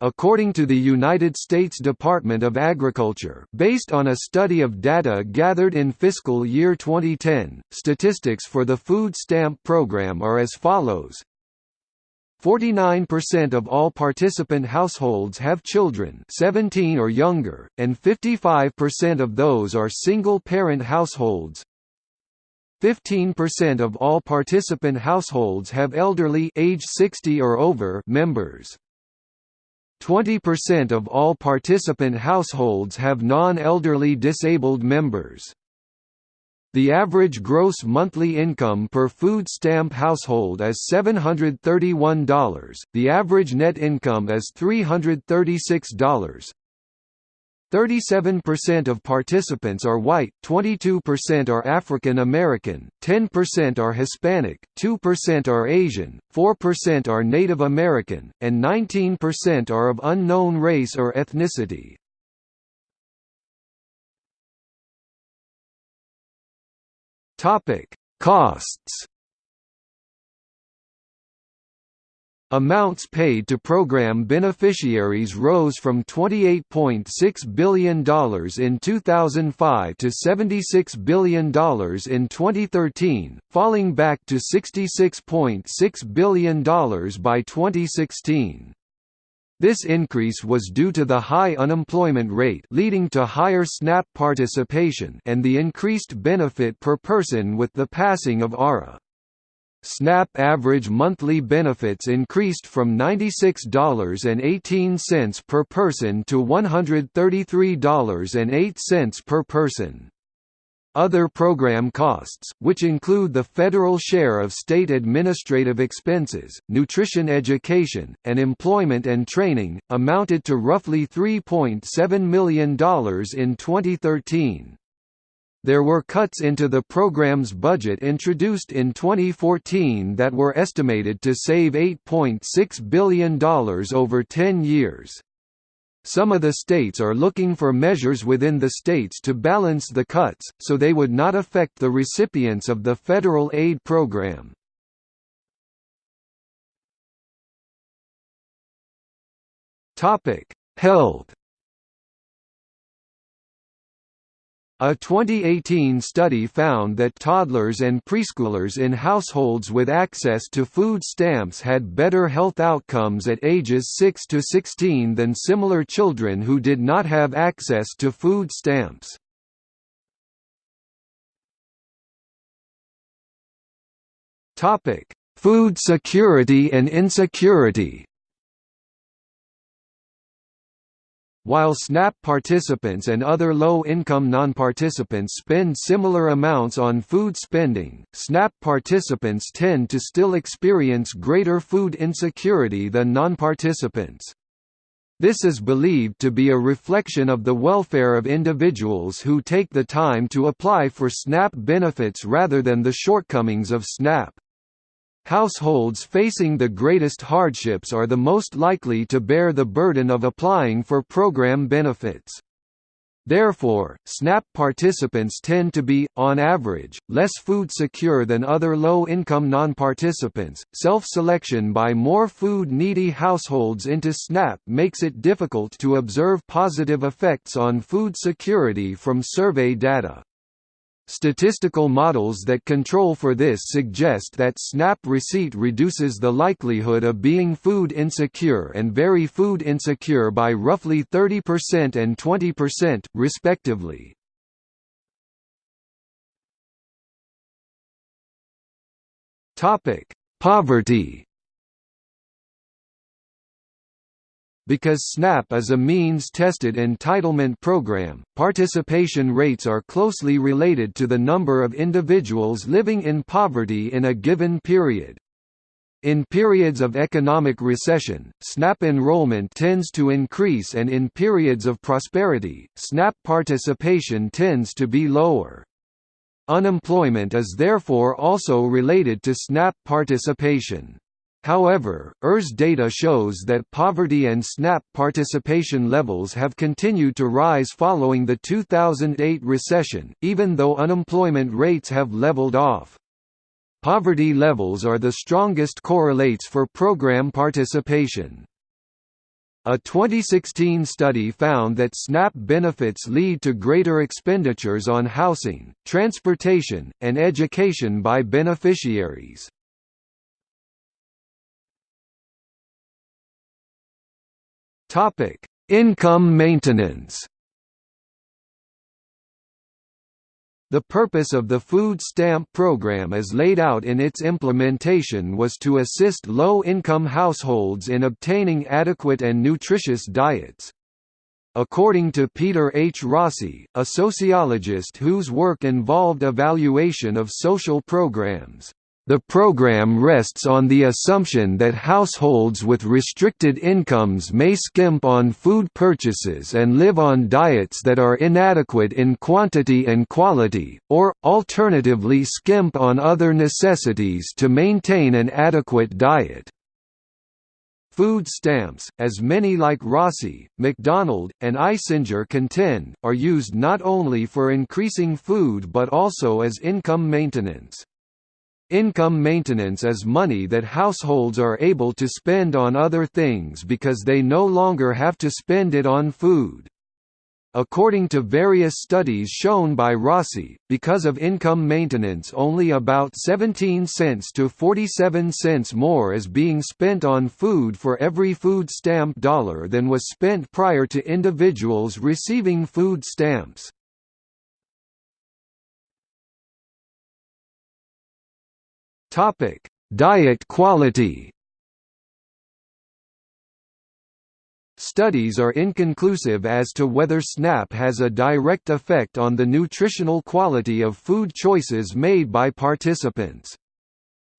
Speaker 2: according to the United States Department of Agriculture based on a study of data gathered in fiscal year 2010. Statistics for the food stamp program are as follows 49% of all participant households have children 17 or younger, and 55% of those are single-parent households. 15% of all participant households have elderly age 60 or over members. 20% of all participant households have non-elderly disabled members. The average gross monthly income per food stamp household is $731, the average net income is $336. 37% of participants are white, 22% are African American, 10% are Hispanic, 2% are Asian, 4% are Native American, and 19% are of unknown race or ethnicity. Costs Amounts paid to program beneficiaries rose from $28.6 billion in 2005 to $76 billion in 2013, falling back to $66.6 billion by 2016. This increase was due to the high unemployment rate leading to higher SNAP participation and the increased benefit per person with the passing of ARA. SNAP average monthly benefits increased from $96.18 per person to $133.08 per person. Other program costs, which include the federal share of state administrative expenses, nutrition education, and employment and training, amounted to roughly $3.7 million in 2013. There were cuts into the program's budget introduced in 2014 that were estimated to save $8.6 billion over 10 years. Some of the states are looking for measures within the states to balance the cuts, so they would not affect the recipients of the federal aid program. Health A 2018 study found that toddlers and preschoolers in households with access to food stamps had better health outcomes at ages 6 to 16 than similar children who did not have access to food stamps. Food security and insecurity While SNAP participants and other low-income non-participants spend similar amounts on food spending, SNAP participants tend to still experience greater food insecurity than non-participants. This is believed to be a reflection of the welfare of individuals who take the time to apply for SNAP benefits rather than the shortcomings of SNAP. Households facing the greatest hardships are the most likely to bear the burden of applying for program benefits. Therefore, SNAP participants tend to be, on average, less food secure than other low-income non-participants. Self-selection by more food-needy households into SNAP makes it difficult to observe positive effects on food security from survey data. Statistical models that control for this suggest that SNAP receipt reduces the likelihood of being food insecure and very food insecure by roughly 30% and 20%, respectively. Poverty Because SNAP is a means-tested entitlement program, participation rates are closely related to the number of individuals living in poverty in a given period. In periods of economic recession, SNAP enrollment tends to increase and in periods of prosperity, SNAP participation tends to be lower. Unemployment is therefore also related to SNAP participation. However, ERS data shows that poverty and SNAP participation levels have continued to rise following the 2008 recession, even though unemployment rates have leveled off. Poverty levels are the strongest correlates for program participation. A 2016 study found that SNAP benefits lead to greater expenditures on housing, transportation, and education by beneficiaries. Income maintenance The purpose of the food stamp program as laid out in its implementation was to assist low-income households in obtaining adequate and nutritious diets. According to Peter H. Rossi, a sociologist whose work involved evaluation of social programs, the program rests on the assumption that households with restricted incomes may skimp on food purchases and live on diets that are inadequate in quantity and quality, or, alternatively skimp on other necessities to maintain an adequate diet. Food stamps, as many like Rossi, MacDonald, and Eisinger contend, are used not only for increasing food but also as income maintenance. Income maintenance is money that households are able to spend on other things because they no longer have to spend it on food. According to various studies shown by Rossi, because of income maintenance only about 17 cents to 47 cents more is being spent on food for every food stamp dollar than was spent prior to individuals receiving food stamps.
Speaker 1: Topic: Diet quality. Studies are inconclusive as to whether SNAP has a direct effect on the nutritional quality of food choices made by participants.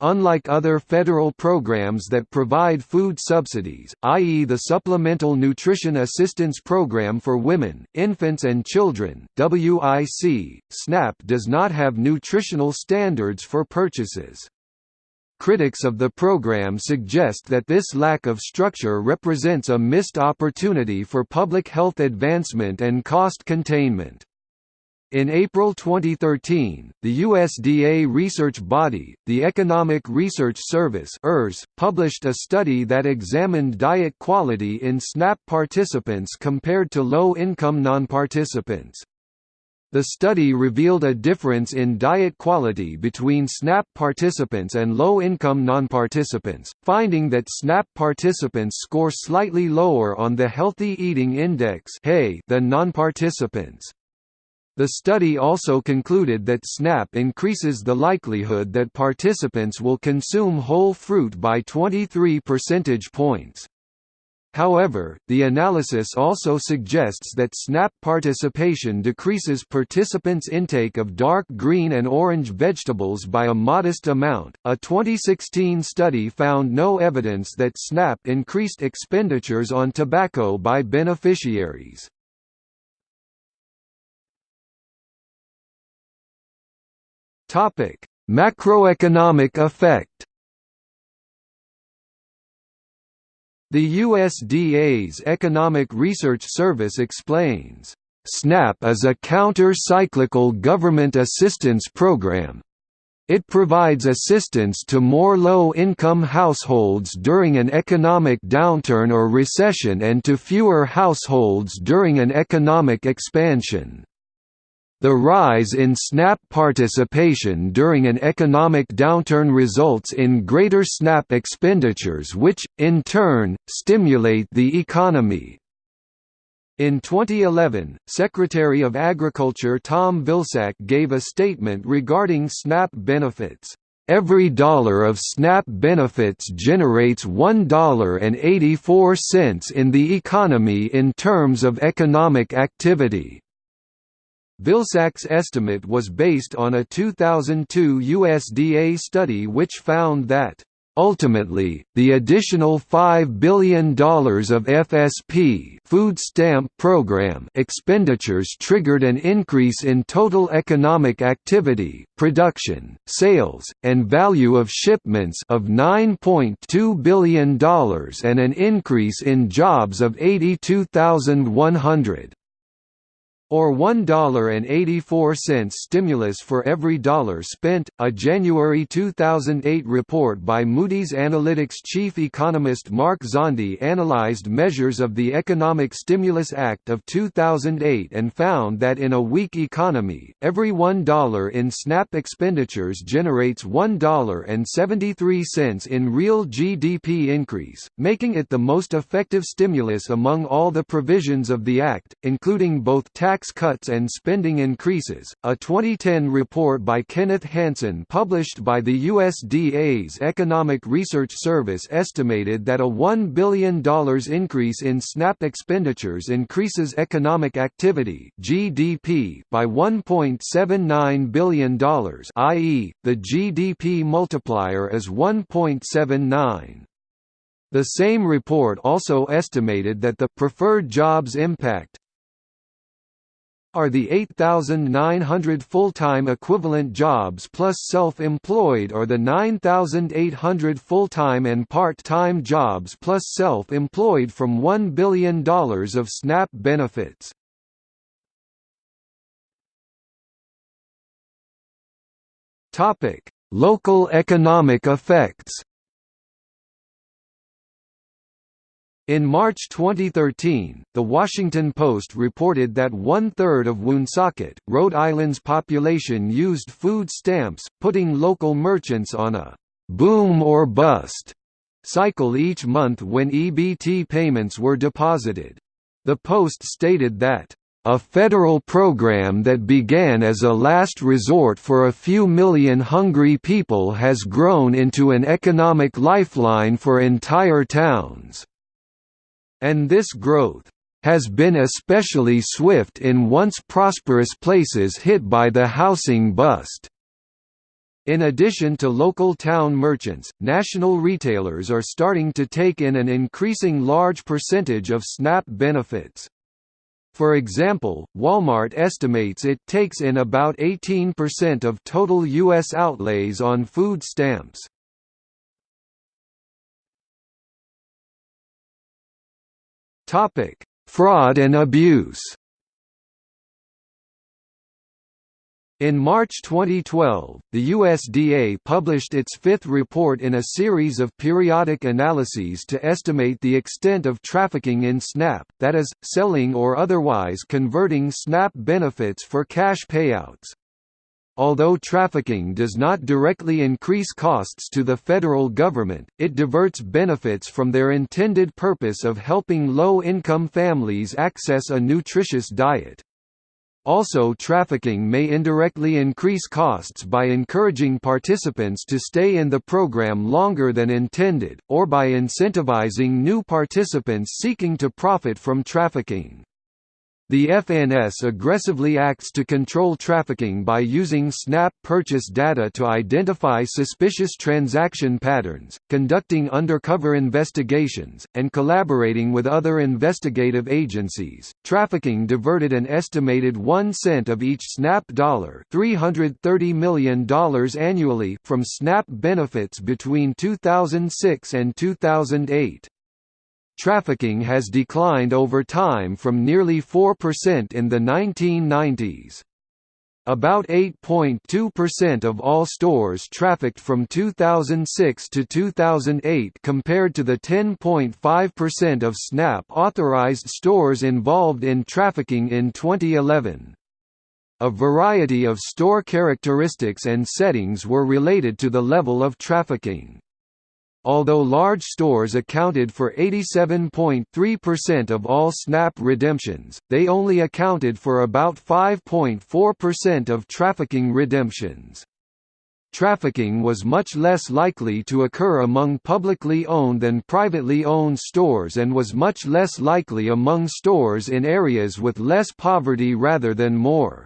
Speaker 1: Unlike other federal programs that provide food subsidies, i.e. the Supplemental Nutrition Assistance Program for Women, Infants and Children WIC, SNAP does not have nutritional standards for purchases. Critics of the program suggest that this lack of structure represents a missed opportunity for public health advancement and cost containment. In April 2013, the USDA research body, the Economic Research Service published a study that examined diet quality in SNAP participants compared to low-income non-participants. The study revealed a difference in diet quality between SNAP participants and low-income non-participants, finding that SNAP participants score slightly lower on the Healthy Eating Index than non-participants. The study also concluded that SNAP increases the likelihood that participants will consume whole fruit by 23 percentage points. However, the analysis also suggests that SNAP participation decreases participants' intake of dark green and orange vegetables by a modest amount. A 2016 study found no evidence that SNAP increased expenditures on tobacco by beneficiaries. Topic: Macroeconomic effect. The USDA's Economic Research Service explains, SNAP is a counter-cyclical government assistance program. It provides assistance to more low-income households during an economic downturn or recession and to fewer households during an economic expansion. The rise in SNAP participation during an economic downturn results in greater SNAP expenditures which, in turn, stimulate the economy. In 2011, Secretary of Agriculture Tom Vilsack gave a statement regarding SNAP benefits. Every dollar of SNAP benefits generates $1.84 in the economy in terms of economic activity. Vilsack's estimate was based on a 2002 USDA study which found that Ultimately, the additional $5 billion of FSP food stamp program expenditures triggered an increase in total economic activity, production, sales, and value of shipments of $9.2 billion and an increase in jobs of 82,100. Or $1.84 stimulus for every dollar spent. A January 2008 report by Moody's Analytics chief economist Mark Zandi analyzed measures of the Economic Stimulus Act of 2008 and found that in a weak economy, every $1 in SNAP expenditures generates $1.73 in real GDP increase, making it the most effective stimulus among all the provisions of the Act, including both tax tax cuts and spending increases. A 2010 report by Kenneth Hanson published by the USDA's Economic Research Service estimated that a $1 billion increase in SNAP expenditures increases economic activity (GDP) by $1.79 billion, i.e., the GDP multiplier is 1.79. The same report also estimated that the preferred jobs impact are the 8,900 full-time equivalent jobs plus self-employed or the 9,800 full-time and part-time jobs plus self-employed from $1 billion of SNAP benefits. Local economic effects In March 2013, The Washington Post reported that one-third of Woonsocket, Rhode Island's population used food stamps, putting local merchants on a «boom or bust» cycle each month when EBT payments were deposited. The Post stated that a federal program that began as a last resort for a few million hungry people has grown into an economic lifeline for entire towns and this growth has been especially swift in once prosperous places hit by the housing bust. In addition to local town merchants, national retailers are starting to take in an increasing large percentage of SNAP benefits. For example, Walmart estimates it takes in about 18% of total U.S. outlays on food stamps. Topic: Fraud and abuse. In March 2012, the USDA published its fifth report in a series of periodic analyses to estimate the extent of trafficking in SNAP, that is, selling or otherwise converting SNAP benefits for cash payouts. Although trafficking does not directly increase costs to the federal government, it diverts benefits from their intended purpose of helping low-income families access a nutritious diet. Also trafficking may indirectly increase costs by encouraging participants to stay in the program longer than intended, or by incentivizing new participants seeking to profit from trafficking. The FNS aggressively acts to control trafficking by using SNAP purchase data to identify suspicious transaction patterns, conducting undercover investigations, and collaborating with other investigative agencies. Trafficking diverted an estimated 1 cent of each SNAP dollar, $330 million annually from SNAP benefits between 2006 and 2008. Trafficking has declined over time from nearly 4% in the 1990s. About 8.2% of all stores trafficked from 2006 to 2008 compared to the 10.5% of SNAP authorized stores involved in trafficking in 2011. A variety of store characteristics and settings were related to the level of trafficking. Although large stores accounted for 87.3% of all SNAP redemptions, they only accounted for about 5.4% of trafficking redemptions. Trafficking was much less likely to occur among publicly owned than privately owned stores and was much less likely among stores in areas with less poverty rather than more.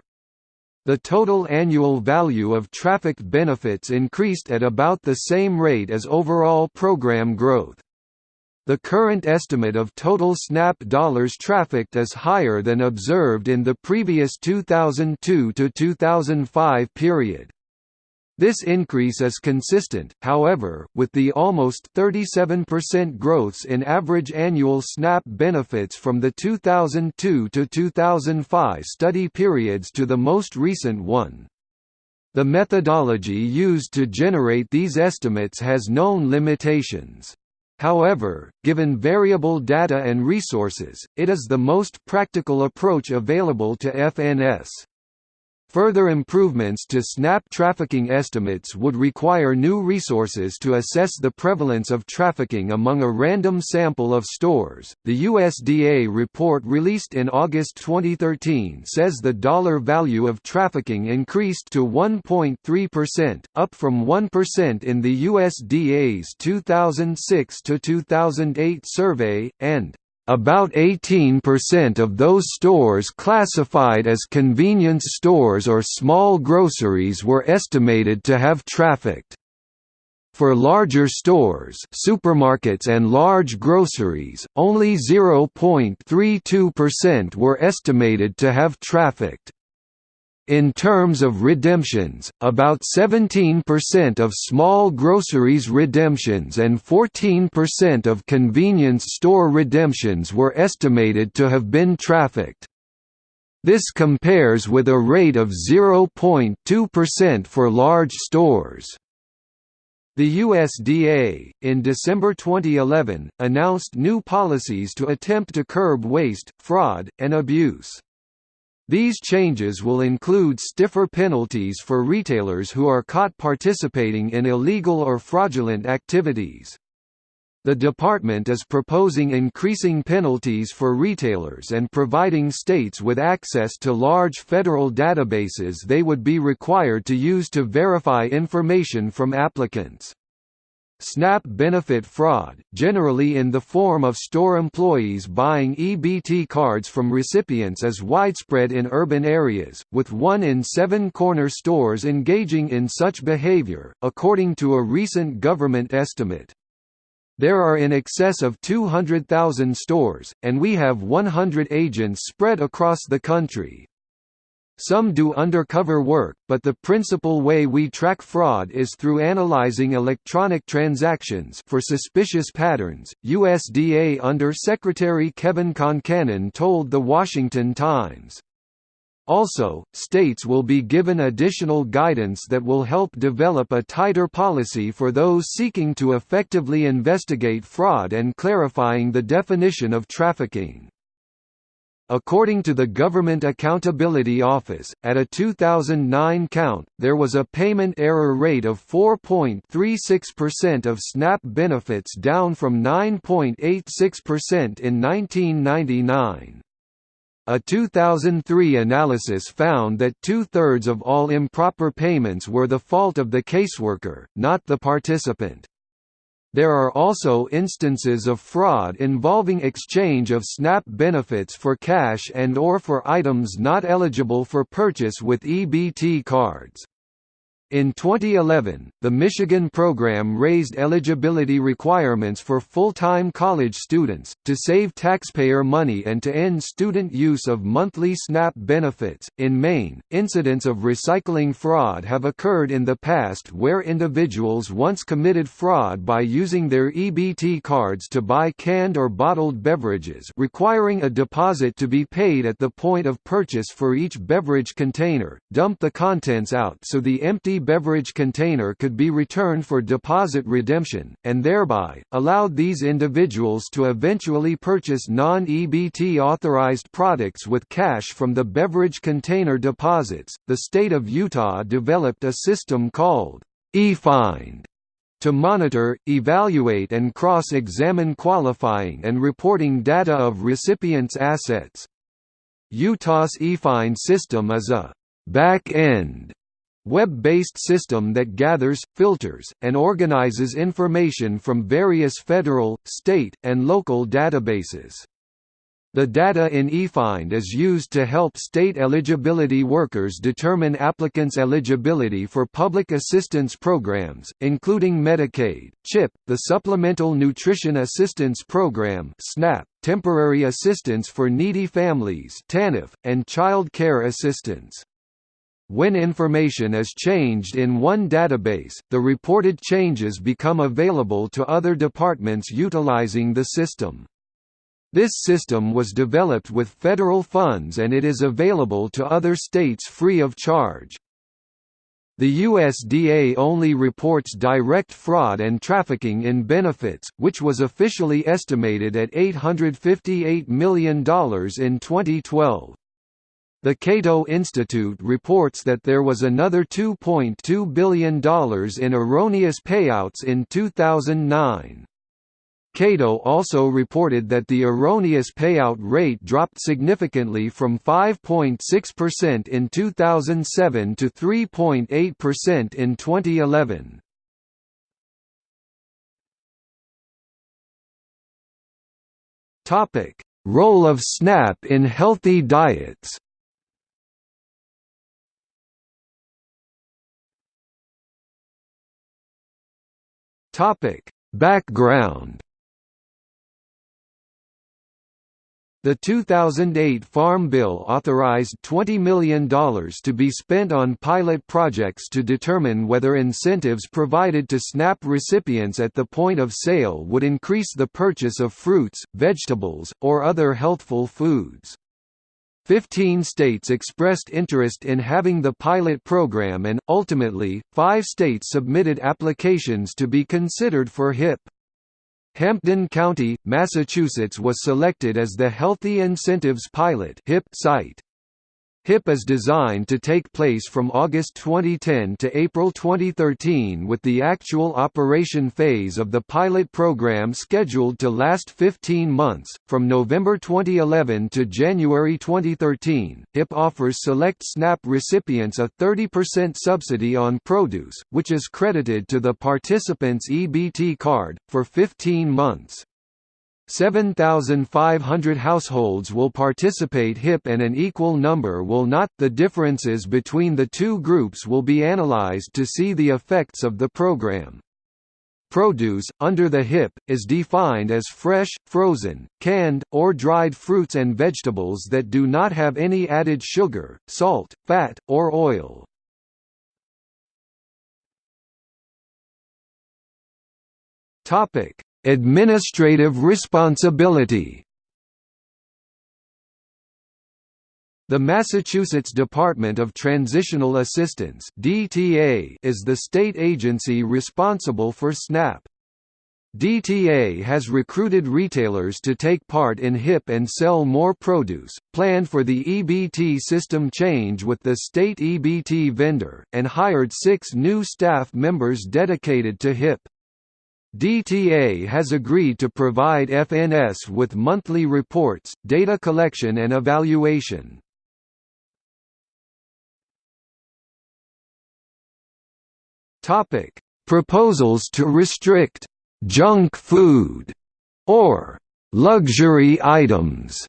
Speaker 1: The total annual value of trafficked benefits increased at about the same rate as overall program growth. The current estimate of total SNAP dollars trafficked is higher than observed in the previous 2002 to 2005 period.
Speaker 2: This increase is consistent, however, with the almost 37% growths in average annual SNAP benefits from the 2002 to 2005 study periods to the most recent one. The methodology used to generate these estimates has known limitations. However, given variable data and resources, it is the most practical approach available to FNS. Further improvements to SNAP trafficking estimates would require new resources to assess the prevalence of trafficking among a random sample of stores. The USDA report released in August 2013 says the dollar value of trafficking increased to 1.3%, up from 1% in the USDA's 2006 to 2008 survey, and about 18% of those stores classified as convenience stores or small groceries were estimated to have trafficked. For larger stores supermarkets and large groceries, only 0.32% were estimated to have trafficked. In terms of redemptions, about 17% of small groceries redemptions and 14% of convenience store redemptions were estimated to have been trafficked. This compares with a rate of 0.2% for large stores. The USDA, in December 2011, announced new policies to attempt to curb waste, fraud, and abuse. These changes will include stiffer penalties for retailers who are caught participating in illegal or fraudulent activities. The department is proposing increasing penalties for retailers and providing states with access to large federal databases they would be required to use to verify information from applicants. SNAP benefit fraud, generally in the form of store employees buying EBT cards from recipients is widespread in urban areas, with one in seven corner stores engaging in such behavior, according to a recent government estimate. There are in excess of 200,000 stores, and we have 100 agents spread across the country. Some do undercover work, but the principal way we track fraud is through analyzing electronic transactions for suspicious patterns, USDA Under Secretary Kevin Concannon told The Washington Times. Also, states will be given additional guidance that will help develop a tighter policy for those seeking to effectively investigate fraud and clarifying the definition of trafficking. According to the Government Accountability Office, at a 2009 count, there was a payment error rate of 4.36% of SNAP benefits down from 9.86% in 1999. A 2003 analysis found that two-thirds of all improper payments were the fault of the caseworker, not the participant. There are also instances of fraud involving exchange of SNAP benefits for cash and or for items not eligible for purchase with EBT cards. In 2011, the Michigan program raised eligibility requirements for full-time college students, to save taxpayer money and to end student use of monthly SNAP benefits. In Maine, incidents of recycling fraud have occurred in the past where individuals once committed fraud by using their EBT cards to buy canned or bottled beverages requiring a deposit to be paid at the point of purchase for each beverage container, dump the contents out so the empty beverage container could be returned for deposit redemption, and thereby, allowed these individuals to eventually purchase non-EBT authorized products with cash from the beverage container deposits. The state of Utah developed a system called eFind to monitor, evaluate and cross-examine qualifying and reporting data of recipients' assets. Utah's eFind system is a back-end web-based system that gathers, filters, and organizes information from various federal, state, and local databases. The data in eFind is used to help state eligibility workers determine applicants' eligibility for public assistance programs, including Medicaid, CHIP, the Supplemental Nutrition Assistance Program (SNAP), Temporary Assistance for Needy Families (TANF), and Child Care Assistance.
Speaker 1: When information is changed in one database, the reported changes become available to other departments utilizing the system. This system was developed with federal funds and it is available to other states free of charge. The USDA only reports direct fraud and trafficking in benefits, which was officially estimated at $858 million in 2012. The Cato Institute reports that there was another $2.2 billion in erroneous payouts in 2009. Cato also reported that the erroneous payout rate dropped significantly from 5.6% in 2007 to 3.8% in 2011. Topic: Role of SNAP in healthy diets. Topic: Background The 2008 Farm Bill authorized $20 million to be spent on pilot projects to determine whether incentives provided to SNAP recipients at the point of sale would increase the purchase of fruits, vegetables, or other healthful foods. Fifteen states expressed interest in having the pilot program and, ultimately, five states submitted applications to be considered for HIP. Hampden County, Massachusetts was selected as the Healthy Incentives Pilot site. HIP is designed to take place from August 2010 to April 2013 with the actual operation phase of the pilot program scheduled to last 15 months. From November 2011 to January 2013, HIP offers select SNAP recipients a 30% subsidy on produce, which is credited to the participant's EBT card, for 15 months. 7,500 households will participate HIP and an equal number will not. The differences between the two groups will be analyzed to see the effects of the program. Produce, under the HIP, is defined as fresh, frozen, canned, or dried fruits and vegetables that do not have any added sugar, salt, fat, or oil. Topic: Administrative responsibility The Massachusetts Department of Transitional Assistance (DTA) is the state agency responsible for SNAP. DTA has recruited retailers to take part in HIP and sell more produce, planned for the EBT system change with the state EBT vendor, and hired six new staff members dedicated to HIP. DTA has agreed to provide FNS with monthly reports, data collection and evaluation. Topic: Proposals to restrict junk food or luxury items.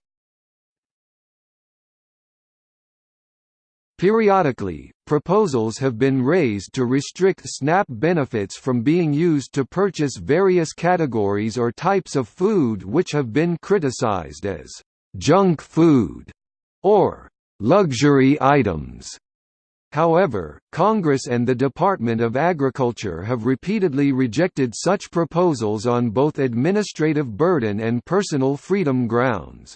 Speaker 1: Periodically, proposals have been raised to restrict SNAP benefits from being used to purchase various categories or types of food which have been criticized as junk food or luxury items. However, Congress and the Department of Agriculture have repeatedly rejected such proposals on both administrative burden and personal freedom grounds.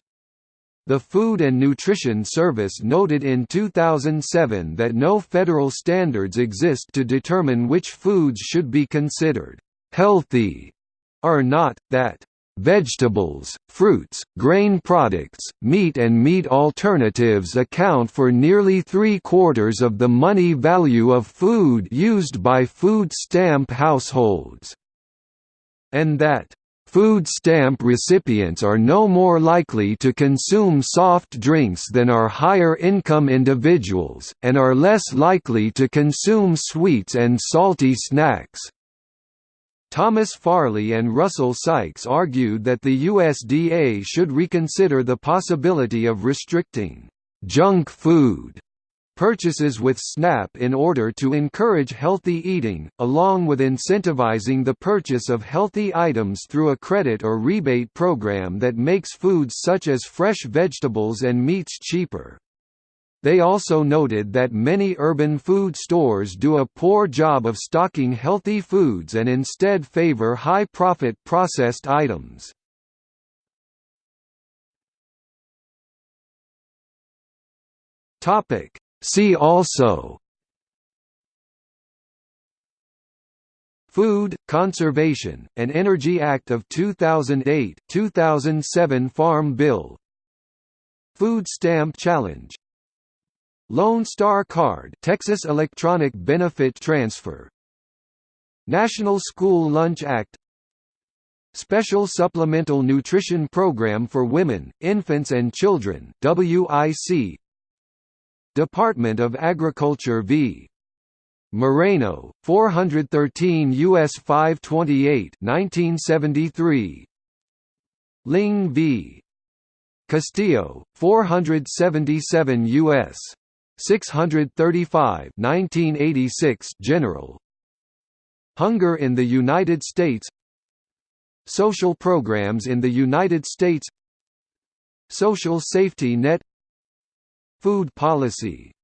Speaker 1: The Food and Nutrition Service noted in 2007 that no federal standards exist to determine which foods should be considered healthy or not, that Vegetables, fruits, grain products, meat and meat alternatives account for nearly three-quarters of the money value of food used by food stamp households. And that Food stamp recipients are no more likely to consume soft drinks than are higher-income individuals, and are less likely to consume sweets and salty snacks. Thomas Farley and Russell Sykes argued that the USDA should reconsider the possibility of restricting junk food purchases with SNAP in order to encourage healthy eating, along with incentivizing the purchase of healthy items through a credit or rebate program that makes foods such as fresh vegetables and meats cheaper.
Speaker 2: They also noted that many urban food stores do a poor job of stocking healthy foods and instead favor high-profit processed items. See also Food, Conservation, and Energy Act of 2008 2007 Farm Bill Food Stamp Challenge Lone Star Card Texas Electronic Benefit Transfer National School Lunch Act Special Supplemental Nutrition Program for Women, Infants and Children WIC Department of Agriculture v. Moreno, 413 U.S. 528 1973. Lyng v. Castillo, 477 U.S. 635 1986 General Hunger in the United States Social programs in the United States Social safety net Food policy